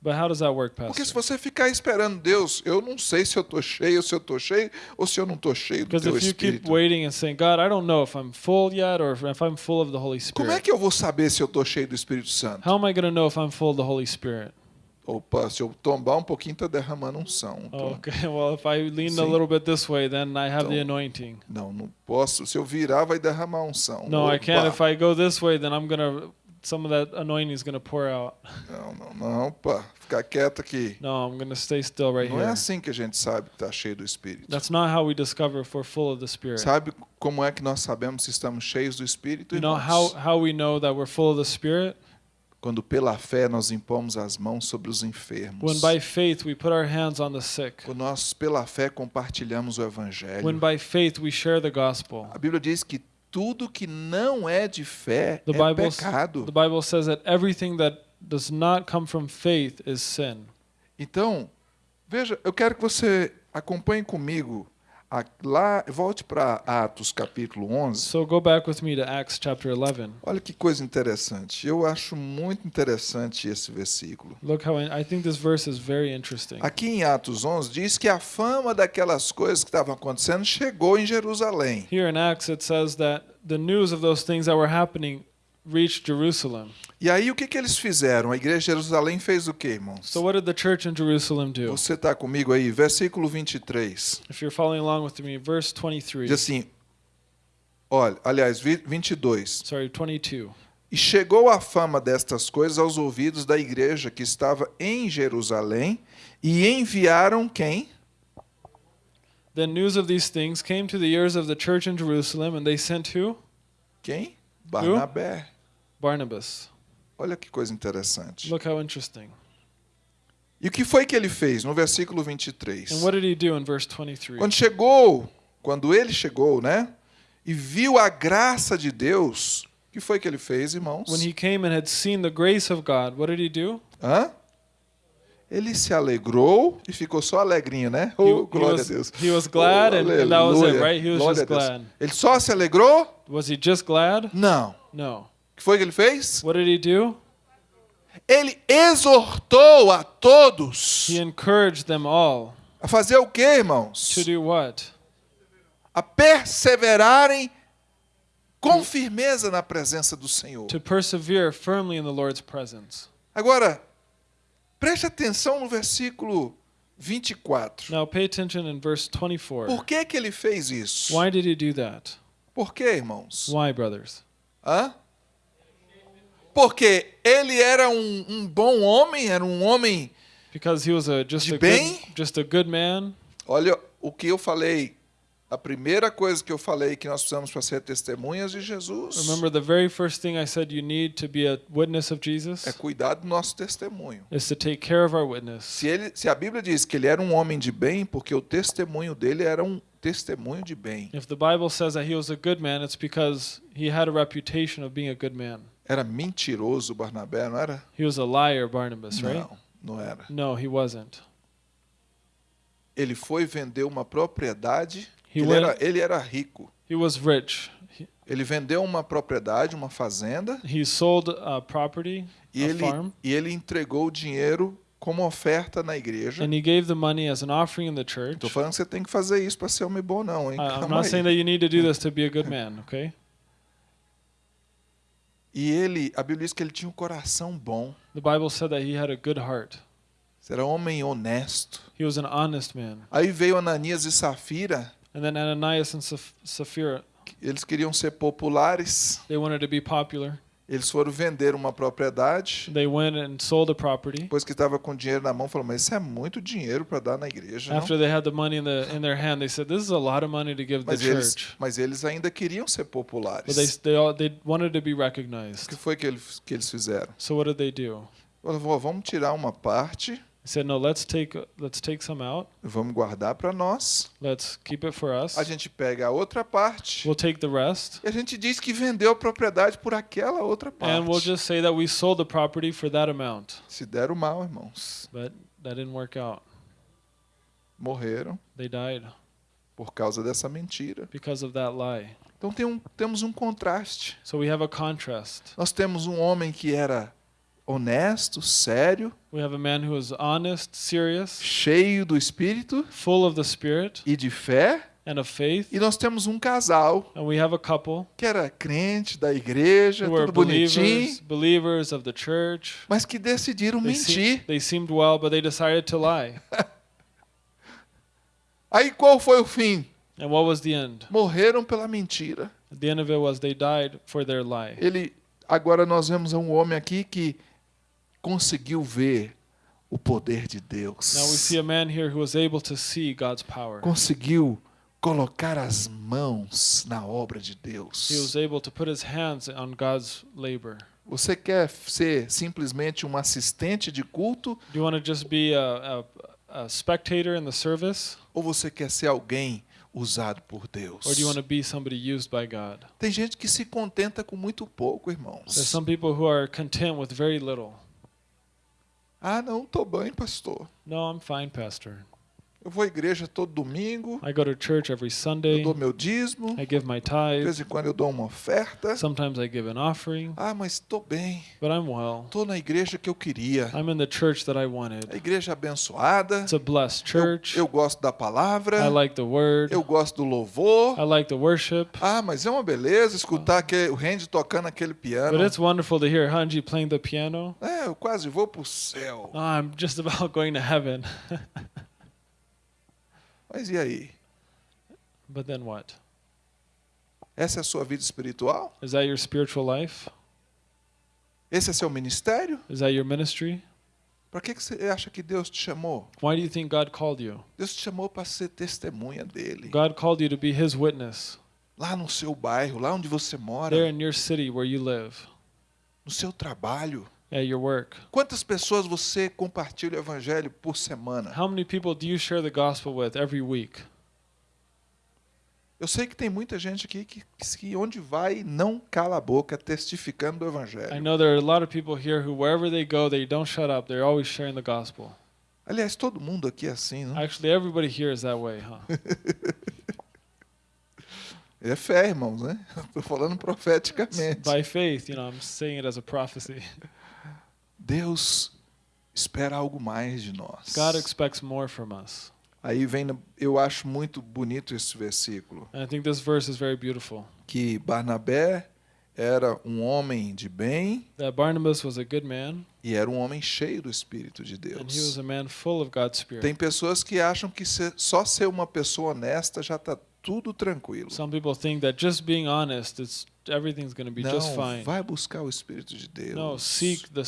C: But how does that work,
B: Porque se
C: Pastor?
B: você ficar esperando Deus, eu não sei se eu estou cheio, se eu estou cheio, ou se eu não estou cheio do
C: Because
B: teu
C: if you keep waiting and saying, God, I don't know if I'm full yet or if I'm full of the Holy
B: Como é
C: Spirit.
B: que eu vou saber se eu estou cheio do Espírito Santo?
C: How am I going to know if I'm full of the Holy Spirit?
B: Opa, se eu tombar um pouquinho, está derramando unção. Então,
C: Okay, well, if I lean a
B: Sim.
C: little bit this way, then I have the
B: Então-
C: anointing.
B: Não, não posso. Se eu virar, vai derramar unção.
C: No, I can't.
B: Opa.
C: If I go this way, then I'm going to, some of that anointing is going to pour out.
B: Não, não, não, pá. Ficar quieto aqui.
C: No, I'm going to stay still right
B: Não é
C: here.
B: assim que a gente sabe que está cheio do Espírito.
C: That's not how we discover if we're full of the Spirit.
B: Sabe como é que nós sabemos se estamos cheios do Espírito?
C: You know how,
B: irmãos?
C: how we know that we're full of the Spirit?
B: Quando pela fé nós impomos as mãos sobre os enfermos.
C: When by faith we put our hands on the sick.
B: Quando nós pela fé compartilhamos o Evangelho.
C: When by faith we share the gospel.
B: A Bíblia diz que tudo que não é de fé
C: The
B: é
C: Bible,
B: pecado.
C: the Bible says that everything that does not come from faith is sin.
B: Então, veja, eu quero que você acompanhe comigo lá, volte para Atos capítulo 11.
C: So go back with me to Acts chapter 11.
B: Olha que coisa interessante. Eu acho muito interessante esse versículo.
C: Look how I think this verse is very interesting.
B: Aqui em Atos 11 diz que a fama daquelas coisas que estavam acontecendo chegou em Jerusalém.
C: Here in Acts it says that the news of those things that were happening reached Jerusalem.
B: E aí o que, que eles fizeram? A igreja de Jerusalém fez o quê, irmãos?
C: So what did the church in Jerusalem do?
B: Você está comigo aí? Versículo 23.
C: If you're following along with me, verse 23.
B: Diz assim, olha, aliás, vi- 22.
C: Sorry, 22.
B: E chegou a fama destas coisas aos ouvidos da igreja que estava em Jerusalém, e enviaram quem?
C: Then news of these things came to the ears of the church in Jerusalem, and they sent who?
B: Quem? Barnabé.
C: Barnabas.
B: Olha que coisa interessante.
C: Look how interesting.
B: E o que foi que ele fez no versículo 23?
C: And what did he do in verse 23?
B: Quando chegou, quando ele chegou, né? E viu a graça de Deus, o que foi que ele fez, irmãos?
C: When he came and had seen the grace of God, what did he do?
B: Hã? Ele se alegrou e ficou só alegrinho, né?
C: He,
B: Oh,
C: he
B: glória
C: was,
B: a Deus.
C: he was glad,
B: Oh,
C: and, and that was it, right? He was
B: Glória
C: just glad.
B: Ele só se alegrou?
C: Was he just glad?
B: Não.
C: No.
B: O que foi que ele fez?
C: What did he do?
B: Ele exortou a todos
C: He encouraged them all
B: a fazer o quê, irmãos?
C: to do what?
B: A perseverarem com firmeza na presença do Senhor.
C: To persevere firmly in the Lord's presence.
B: Agora, preste atenção no versículo 24.
C: Now pay attention in verse 24.
B: Por que, que ele fez isso?
C: Why did he do that?
B: Por quê, irmãos?
C: Why, brothers?
B: Hã? Porque ele era um, um bom homem, era um homem.
C: Because he was a just
B: De
C: a
B: bem?
C: good, just a good man.
B: Olha o que eu falei. A primeira coisa que eu falei que nós precisamos para ser testemunhas de Jesus
C: Remember the very first thing I said you need to be a witness of Jesus
B: é cuidar do nosso testemunho.
C: is to take care of our witness.
B: Se, ele, se a Bíblia diz que ele era um homem de bem, porque o testemunho dele era um testemunho de bem.
C: If the Bible says that he was a good man, it's because he had a reputation of being a good man.
B: Era mentiroso Barnabé, não era?
C: He was a liar, Barnabas, right?
B: Não, não era.
C: No, he wasn't.
B: Ele foi vender uma propriedade.
C: He
B: Ele
C: went-
B: era, ele era rico.
C: He was rich. He,
B: Ele vendeu uma propriedade, uma fazenda,
C: he sold a property,
B: e
C: a
B: ele,
C: farm,
B: e ele entregou o dinheiro como oferta na igreja.
C: and he gave the money as an offering in the church.
B: Estou falando que você tem que fazer isso para ser homem bom, não, hein?
C: I, I'm not
B: aí.
C: saying that you need to do this to be a good man, okay?
B: E ele, a Bíblia diz que ele tinha um coração bom.
C: The Bible said that he had a good heart.
B: Era homem honesto.
C: He was an honest man.
B: Aí veio Ananias e Safira,
C: And then Ananias and Sapphira,
B: eles queriam ser populares.
C: they wanted to be popular.
B: Eles foram vender uma propriedade.
C: They went and sold a property.
B: Depois que estava com dinheiro na mão, falou: Mas isso é muito dinheiro para dar na igreja. não?"
C: After they had the money in the in their hand, they said, "This is a lot of money to give the
B: Mas eles,
C: church."
B: mas eles ainda queriam ser populares.
C: But they they all they wanted to be
B: O
C: recognized.
B: que foi que eles, que eles fizeram?
C: So what did they do?
B: "Vó, vamos tirar uma parte,
C: said, "No, let's take let's take some out.
B: vamos guardar para nós.
C: Let's keep it for us.
B: A gente pega a outra parte
C: We'll take the rest,
B: e a gente diz que vendeu a propriedade por aquela outra
C: and we'll
B: parte.
C: just say that we sold the property for that amount."
B: Se deram mal, irmãos.
C: But that didn't work out.
B: Morreram
C: They died
B: por causa dessa mentira.
C: because of that lie.
B: Então tem um, temos um contraste.
C: So we have a contrast.
B: Nós temos um homem que era honesto, sério,
C: We have a man who is honest, serious,
B: cheio do Espírito
C: full of the Spirit
B: e de fé.
C: and of faith.
B: E nós temos um casal
C: And we have a couple
B: que era crente da igreja, tudo bonitinho,
C: believers, believers of the church.
B: mas que decidiram
C: They,
B: mentir.
C: seemed well, but they decided to lie.
B: Aí qual foi o fim?
C: And what was the end?
B: Morreram pela mentira.
C: The end of it was they died for their lie.
B: Ele agora nós vemos um homem aqui que conseguiu ver o poder de Deus.
C: Now we see a man here who was able to see God's power.
B: Conseguiu colocar as mãos na obra de Deus.
C: He was able to put his hands on God's labor.
B: Você quer ser simplesmente um assistente de culto
C: Do you want to just be a, a, a spectator in the service?
B: ou você quer ser alguém usado por Deus?
C: Or do you want to be somebody used by God?
B: Tem gente que se contenta com muito pouco,
C: There's
B: irmãos.
C: some people who are content with very little.
B: Ah, não, tô bem, pastor.
C: No, I'm fine, Pastor.
B: Eu vou à igreja todo domingo,
C: I go to church every
B: eu
C: Sunday.
B: dou meu dízimo,
C: I give my
B: de
C: tithe.
B: vez em quando eu dou uma oferta.
C: Sometimes I give an offering.
B: Ah, mas tô bem.
C: But I'm well.
B: Tô na igreja que eu queria.
C: I'm in the church that I
B: A
C: wanted.
B: igreja abençoada.
C: It's a blessed
B: Eu,
C: church.
B: eu gosto da palavra.
C: I like the word.
B: Eu gosto do louvor.
C: I like the worship.
B: Ah, mas é uma beleza escutar aquele, o Randy tocando aquele piano.
C: But it's wonderful to hear Hanji playing the piano.
B: É, eu quase vou pro céu.
C: Oh, I'm just about going to heaven.
B: Mas e aí?
C: but then what?
B: Essa é a sua vida espiritual?
C: Is that your spiritual life?
B: Esse é seu ministério?
C: Is that your ministry?
B: Para que você acha que Deus te chamou?
C: Why do you think God called you?
B: Deus te chamou para ser testemunha dele.
C: God called you to be His witness
B: Lá no seu bairro, lá onde você mora,
C: there in your city where you live,
B: no seu trabalho.
C: Your work.
B: Quantas pessoas você compartilha o evangelho por semana?
C: How many people do you share the gospel with every week?
B: Eu sei que tem muita gente aqui que, que onde vai não cala a boca testificando do
C: I
B: evangelho.
C: know there are a lot of people here who, wherever they go, they don't shut up. They're always sharing the gospel.
B: Aliás, todo mundo aqui é assim, não?
C: Actually, everybody here is that way, huh?
B: É fé, irmãos, né? Estou falando profeticamente.
C: By faith, you know, I'm saying it as a prophecy.
B: Deus espera algo mais de nós.
C: God expects more from us.
B: Aí vem, eu acho muito bonito esse versículo,
C: And I think this verse is very beautiful.
B: que Barnabé era um homem de bem
C: That Barnabas was a good man,
B: e era um homem cheio do Espírito de
C: and he was
B: Deus.
C: a man full of God's Spirit.
B: Tem pessoas que acham que só ser uma pessoa honesta já está tudo tranquilo.
C: Some people think that just being honest, it's everything's going to be just
B: Não,
C: fine.
B: vai buscar o Espírito de Deus.
C: No, seek the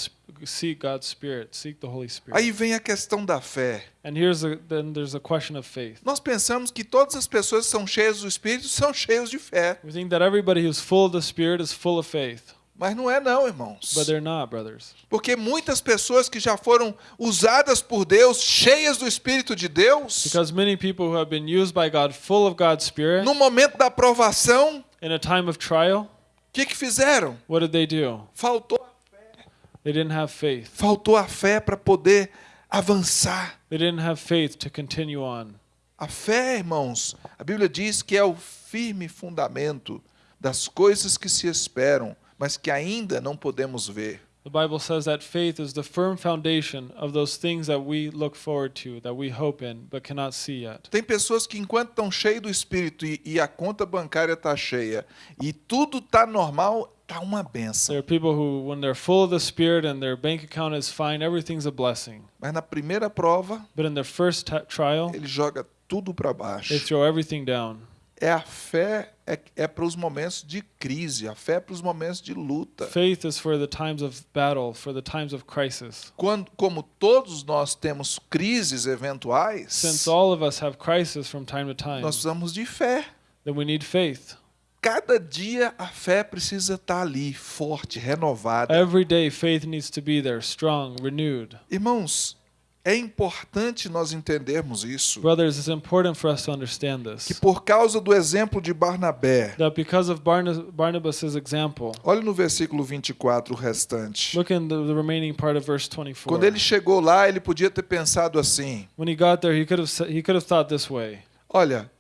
C: seek God's Spirit, seek the Holy Spirit.
B: Aí vem a questão da fé.
C: And here's a, then there's a question of faith.
B: Nós pensamos que todas as pessoas que são cheias do Espírito são cheias de fé.
C: We think that everybody who's full of the Spirit is full of faith,
B: Mas não é não, irmãos.
C: but they're not, brothers.
B: Porque muitas pessoas que já foram usadas por Deus, cheias do Espírito de Deus,
C: Because many people who have been used by God, full of God's Spirit,
B: no momento da aprovação,
C: in a time of trial,
B: o que, que fizeram?
C: what did they do?
B: Faltou,
C: They didn't have faith.
B: faltou a fé para poder avançar.
C: They didn't have faith to continue on.
B: A fé, irmãos, a Bíblia diz que é o firme fundamento das coisas que se esperam, mas que ainda não podemos ver.
C: The Bible says that faith is the firm foundation of those things that we look forward to, that we hope in, but cannot see yet.
B: Tem pessoas que enquanto estão cheios do Espírito e, e a conta bancária está cheia e tudo está normal, tá uma benção.
C: There are people who, when they're full of the Spirit and their bank account is fine, everything's a blessing.
B: Mas na primeira prova,
C: But in their first trial,
B: ele joga tudo para baixo.
C: they throw everything down.
B: É a fé é, é para os momentos de crise, a fé é para os momentos de luta.
C: Faith is for the times of battle, for the times of crisis.
B: Quando, como todos nós temos crises eventuais,
C: Since all of us have crisis from time to time,
B: nós precisamos de fé.
C: then we need faith.
B: Cada dia a fé precisa estar ali, forte, renovada.
C: Every day, faith needs to be there, strong, renewed.
B: Irmãos, é importante nós entendermos isso.
C: Brothers, it's important for us to understand
B: Que
C: this.
B: por causa do exemplo de Barnabé,
C: That because of Barna- Barnabas' example,
B: olha no versículo 24 o restante.
C: look in the, remaining part of verse 24.
B: Quando ele chegou lá, ele podia ter pensado assim:
C: When he got there, he could have he could have thought this way.
B: olha,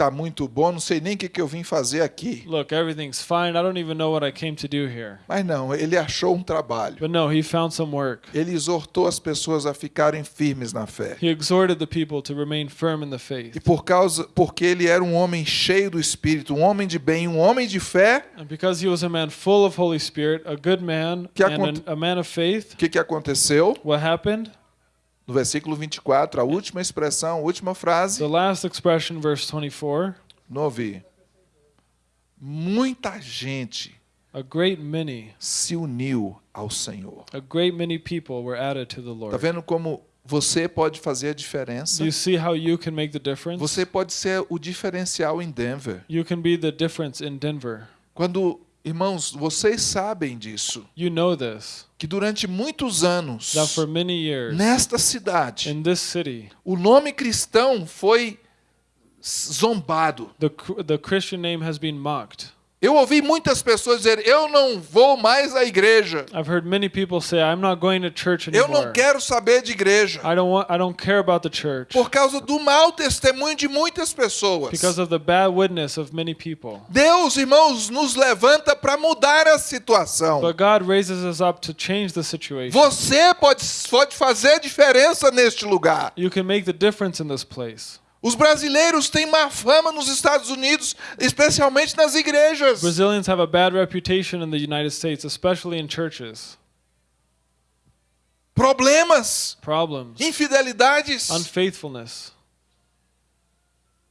B: tá muito bom, não sei nem o que, que eu vim fazer aqui.
C: Look, everything's fine. I don't even know what I came to do here.
B: Mas não, ele achou um trabalho.
C: But no, he found some work.
B: Ele exortou as pessoas a ficarem firmes na fé.
C: He exhorted the people to remain firm in the
B: E
C: faith.
B: por causa, porque ele era um homem cheio do Espírito, um homem de bem, um homem de fé,
C: And because he was a man full of Holy Spirit, a good man,
B: Que
C: and an, a man of faith,
B: o que, que aconteceu?
C: what happened?
B: No versículo 24, a última expressão, a última frase,
C: The last expression, verse 24
B: não ouvi. Muita gente
C: a great many,
B: se uniu ao Senhor.
C: a great many people were added to the
B: Tá
C: Lord.
B: vendo como você pode fazer a diferença?
C: You see how you can make the difference?
B: Você pode ser o diferencial em Denver.
C: You can be the difference in Denver.
B: Quando, irmãos, vocês sabem disso,
C: You know this,
B: que durante muitos anos,
C: that for many years
B: nesta cidade,
C: in this city,
B: o nome cristão foi zombado.
C: the, the Christian name has been mocked.
B: Eu ouvi muitas pessoas dizer: eu não vou mais à igreja.
C: I've heard many people say, I'm not going to church
B: Eu
C: anymore.
B: não quero saber de igreja.
C: I don't want I don't care about the church
B: Por causa do mau testemunho de muitas pessoas.
C: because of the bad witness of many people.
B: Deus, irmãos, nos levanta para mudar a situação.
C: But God raises us up to change the situation.
B: Você pode, pode fazer diferença neste lugar.
C: You can make the difference in this place.
B: Os brasileiros têm má fama nos Estados Unidos, especialmente nas igrejas.
C: Brazilians have a bad reputation in the United States, especially in churches.
B: Problemas,
C: Problems,
B: infidelidades.
C: unfaithfulness.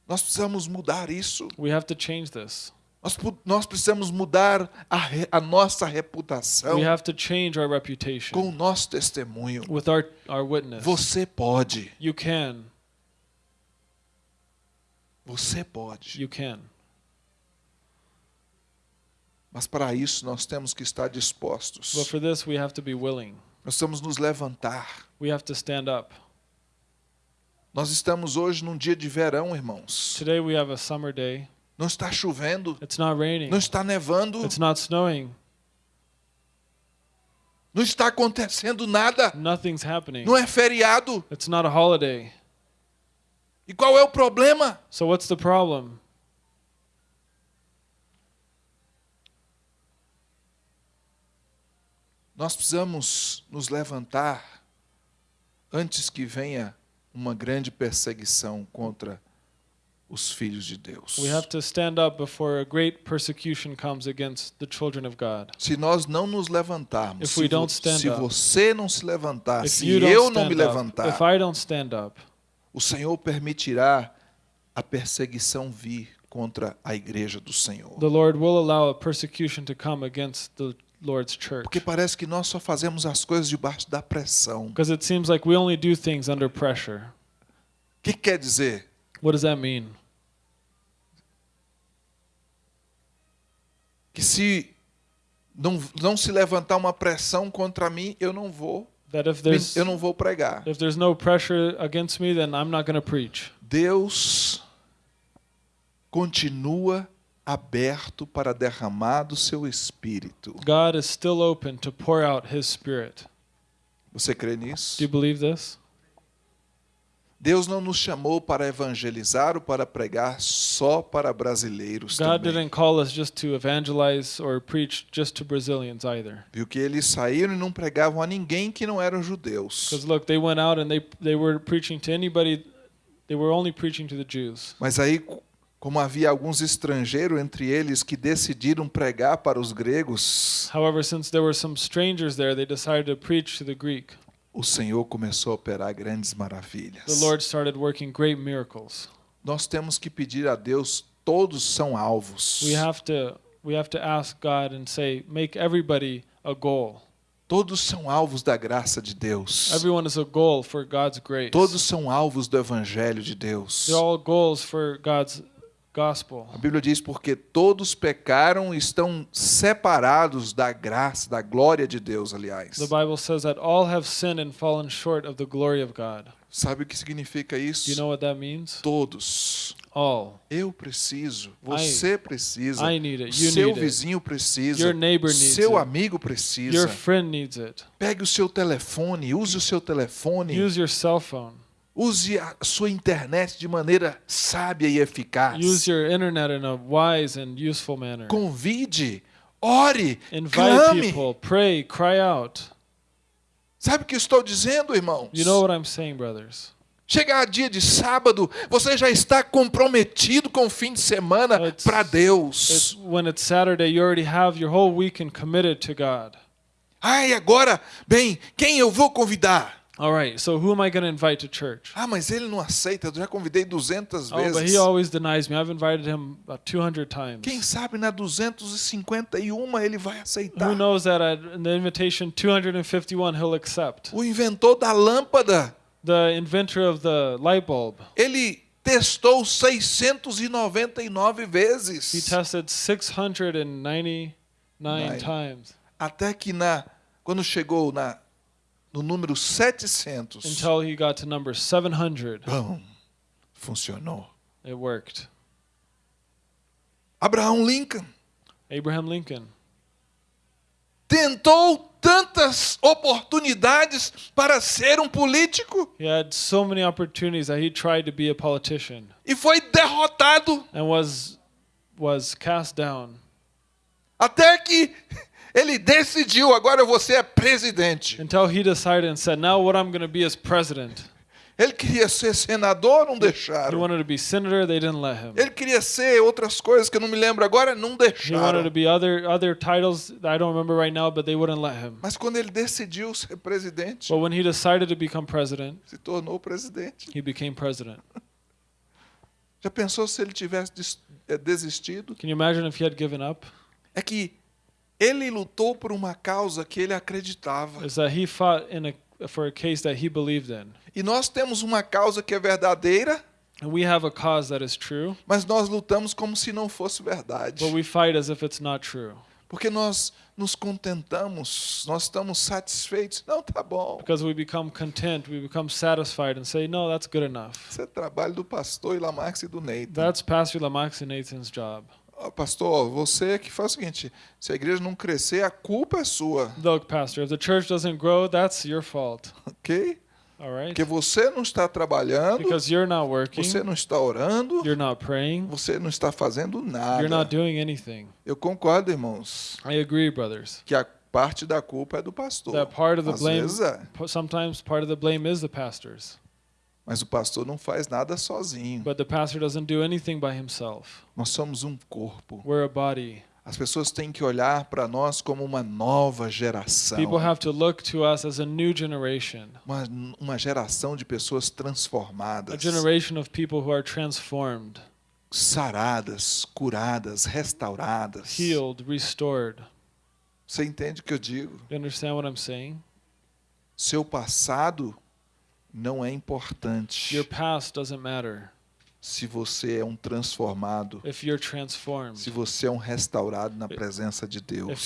B: Nós precisamos mudar isso.
C: We have to change this.
B: Nós, nós precisamos mudar a, re- a nossa reputação
C: We have to change our reputation
B: com o nosso testemunho.
C: with our, our witness.
B: Você pode.
C: You can.
B: Você pode.
C: You can.
B: Mas para isso nós temos que estar
C: But
B: dispostos.
C: for this, we have to be willing.
B: Nós temos nos levantar.
C: We have to stand up.
B: Nós estamos hoje num dia de verão, irmãos.
C: Today, we have a summer day.
B: Não está chovendo,
C: It's not raining.
B: não está nevando,
C: It's not snowing.
B: não está acontecendo nada.
C: Nothing's happening.
B: Não é feriado.
C: It's not a holiday.
B: E qual é o problema?
C: So what's the problem?
B: Nós precisamos nos levantar antes que venha uma grande perseguição contra os filhos de Deus.
C: We have to stand up before a great persecution comes against the children of God.
B: Se nós não nos levantarmos,
C: If
B: se, vo-
C: don't stand
B: se
C: up,
B: você não se levantar, se eu não me levantar, o Senhor permitirá a perseguição vir contra a igreja do Senhor.
C: the Lord will allow a persecution to come against the Lord's church.
B: Porque parece que nós só fazemos as coisas debaixo da pressão.
C: Because it seems like we only do things under pressure.
B: que quer dizer?
C: What does that mean?
B: Que se não, não se levantar uma pressão contra mim, eu não vou,
C: That if there's
B: eu não vou pregar.
C: if there's no pressure against me, then I'm not going to preach.
B: Deus continua aberto para derramar do seu espírito.
C: God is still open to pour out His Spirit.
B: Você crê nisso?
C: Do you believe this?
B: Deus não nos chamou para evangelizar ou para pregar só para brasileiros
C: God
B: também.
C: didn't call us just to evangelize or preach just to Brazilians either.
B: Viu que eles saíram e não pregavam a ninguém que não eram judeus.
C: Because look, they went out and they they were preaching to anybody. They were only preaching to the Jews.
B: Mas aí, como havia alguns estrangeiros entre eles que decidiram pregar para os gregos,
C: However, since there were some strangers there, they decided to preach to the Greek.
B: O Senhor começou a operar grandes
C: The
B: maravilhas.
C: Lord started working great miracles.
B: Nós temos que pedir a Deus, todos são alvos.
C: We have to we have to ask God and say, make everybody a goal.
B: Todos são alvos da graça de Deus.
C: Everyone is a goal for God's grace.
B: Todos são alvos do evangelho de Deus.
C: They're all goals for God's gospel.
B: A Bíblia diz porque todos pecaram e estão separados da graça, da glória de Deus, aliás.
C: The Bible says that all have sinned and fallen short of the glory of God.
B: Sabe o que significa
C: Do you
B: isso?
C: know what that means?
B: Todos.
C: All.
B: Eu preciso, você precisa,
C: I need it. You
B: seu
C: need it.
B: vizinho precisa,
C: Your neighbor needs
B: seu
C: it.
B: amigo
C: Your
B: precisa.
C: friend needs it.
B: Pegue o seu telefone, use o seu telefone
C: Use your cell phone.
B: Use a sua internet de maneira sábia e eficaz.
C: Use your internet in a wise and useful manner.
B: Convide, ore,
C: Invite
B: clame.
C: people, pray, cry out.
B: Sabe o que estou dizendo, irmãos?
C: You know what I'm saying, brothers?
B: Chegar dia de sábado, você já está comprometido com o fim de semana
C: It's-
B: para
C: It's,
B: Deus.
C: when it's Saturday, you already have your whole weekend committed to God.
B: Ai, agora, bem, quem eu vou convidar?
C: All right, so who am I going to invite to church?
B: Ah, mas ele não aceita, eu já convidei 200
C: Oh, but
B: vezes.
C: he always denies me. I've invited him about 200 times.
B: Quem sabe na 251 ele vai aceitar.
C: Who knows that at the invitation 251 he'll accept?
B: O inventor da lâmpada,
C: The inventor of the light bulb,
B: ele testou 699
C: he
B: vezes.
C: tested 699
B: Nine.
C: times
B: Até que na quando chegou na no número 700,
C: until he got to number 700.
B: bom, funcionou.
C: It worked.
B: Abraham Lincoln
C: Abraham Lincoln
B: tentou tantas oportunidades para ser um político
C: He had so many opportunities that he tried to be a politician
B: e foi derrotado
C: and was was cast down
B: até que ele decidiu agora você é presidente.
C: until he decided and said, "Now what I'm going to be is president."
B: Ele queria ser senador, não
C: He
B: deixaram.
C: wanted to be senator, they didn't let him.
B: Ele queria ser outras coisas que eu não me lembro agora, não
C: He wanted
B: deixaram.
C: to be other other titles that I don't remember right now, but they wouldn't let him.
B: Mas quando ele decidiu ser presidente,
C: But when he decided to become president,
B: se tornou presidente.
C: he became president.
B: Já pensou se ele tivesse des- eh, desistido?
C: Can you imagine if he had given up?
B: É que ele lutou por uma causa que ele acreditava.
C: Is that he fought in a for a case that he believed in.
B: E nós temos uma causa que é verdadeira,
C: And we have a cause that is true,
B: mas nós lutamos como se não fosse verdade.
C: but we fight as if it's not true.
B: Porque nós nos contentamos, nós estamos satisfeitos. Não, tá bom.
C: Because we become content, we become satisfied and say, no, that's good enough.
B: Isso é trabalho do pastor Ilamarx e do Neito.
C: That's Pastor Lamax and Nathan's job.
B: Pastor, você que faz o seguinte: se a igreja não crescer, a culpa é sua,
C: Look, Pastor, if the church doesn't grow, that's your fault.
B: ok?
C: All right?
B: Porque você não está trabalhando,
C: Because you're not working,
B: você não está orando,
C: you're not praying,
B: você não está fazendo
C: you're
B: nada.
C: not doing anything.
B: Eu concordo, irmãos,
C: I agree, brothers.
B: que a parte da culpa é do pastor.
C: That part of the
B: Às
C: blame,
B: vezes é,
C: sometimes part of the blame is the pastor's.
B: Mas o pastor não faz nada sozinho.
C: But the pastor doesn't do anything by himself.
B: Nós somos um corpo.
C: We're a body.
B: As pessoas têm que olhar para nós como uma nova geração.
C: People have to look to us as a new generation,
B: Uma, uma geração de pessoas
C: a
B: transformadas,
C: generation of people who are transformed,
B: saradas, curadas, restauradas.
C: healed, restored.
B: Você entende o que eu digo?
C: You understand what I'm saying?
B: Seu passado não é importante
C: Your past doesn't matter
B: se você é um transformado, se você é um restaurado na presença de Deus.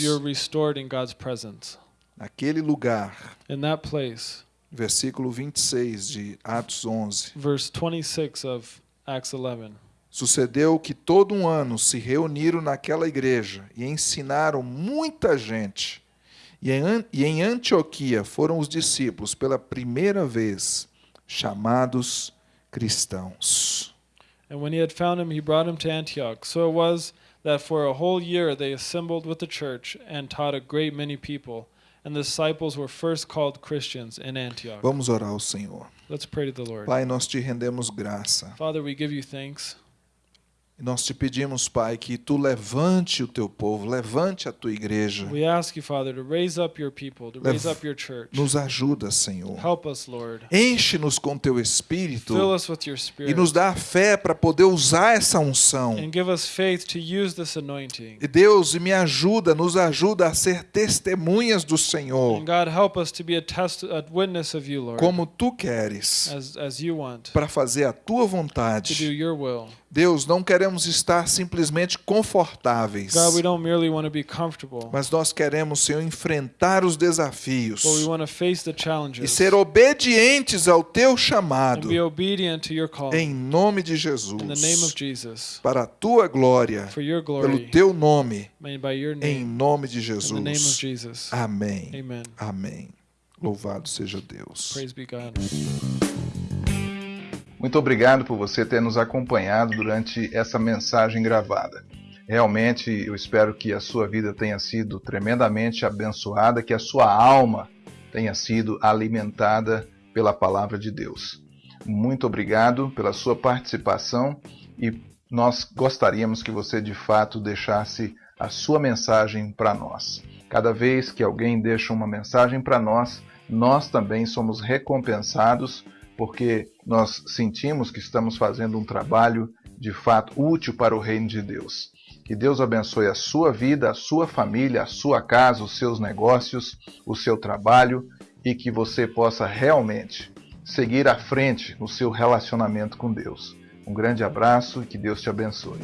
B: Naquele lugar,
C: place,
B: versículo 26 de Atos 11,
C: verse 26 of Acts 11.
B: Sucedeu que todo um ano se reuniram naquela igreja e ensinaram muita gente. E em, An- em Antioquia foram os discípulos pela primeira vez chamados cristãos.
C: And when he had found him, he brought him to Antioch. So it was that for a whole year they assembled with the church and taught a great many people. And the disciples were first called Christians in Antioch.
B: Vamos orar ao Senhor.
C: Let's pray to the Lord.
B: Pai, nós te rendemos graça.
C: Father, we give you thanks.
B: E nós te pedimos, Pai, que tu levante o teu povo, levante a tua igreja.
C: We ask you, Father, to raise up your people, to raise up your church.
B: Nos ajuda, Senhor.
C: Help us, Lord.
B: Enche-nos com teu espírito
C: Fill us with your
B: e
C: spirit.
B: nos dá a fé para poder usar essa unção.
C: And give us faith to use this anointing.
B: E Deus me ajuda, nos ajuda a ser testemunhas do Senhor,
C: And God, help us to be a, test, a witness of you, Lord,
B: como tu queres,
C: as, as you want,
B: para fazer a tua
C: to do
B: vontade.
C: your will.
B: Deus, não queremos estar simplesmente confortáveis,
C: God, we don't merely want to be comfortable,
B: mas nós queremos, Senhor, enfrentar os desafios
C: but we want to face the
B: e
C: challenges
B: ser obedientes ao teu
C: and
B: chamado,
C: be obedient to your call.
B: em nome de
C: In the name of
B: Jesus,
C: Jesus,
B: para a tua glória,
C: for your
B: pelo
C: glory,
B: teu nome,
C: by your
B: em
C: name,
B: nome de
C: in the name of
B: Jesus.
C: Jesus.
B: Amém.
C: Amen.
B: Amém. Louvado seja Deus.
C: Praise be God.
A: Muito obrigado por você ter nos acompanhado durante essa mensagem gravada. Realmente eu espero que a sua vida tenha sido tremendamente abençoada, que a sua alma tenha sido alimentada pela palavra de Deus. Muito obrigado pela sua participação e nós gostaríamos que você de fato deixasse a sua mensagem para nós. Cada vez que alguém deixa uma mensagem para nós, nós também somos recompensados porque nós sentimos que estamos fazendo um trabalho de fato útil para o reino de Deus. Que Deus abençoe a sua vida, a sua família, a sua casa, os seus negócios, o seu trabalho e que você possa realmente seguir à frente no seu relacionamento com Deus. Um grande abraço e que Deus te abençoe.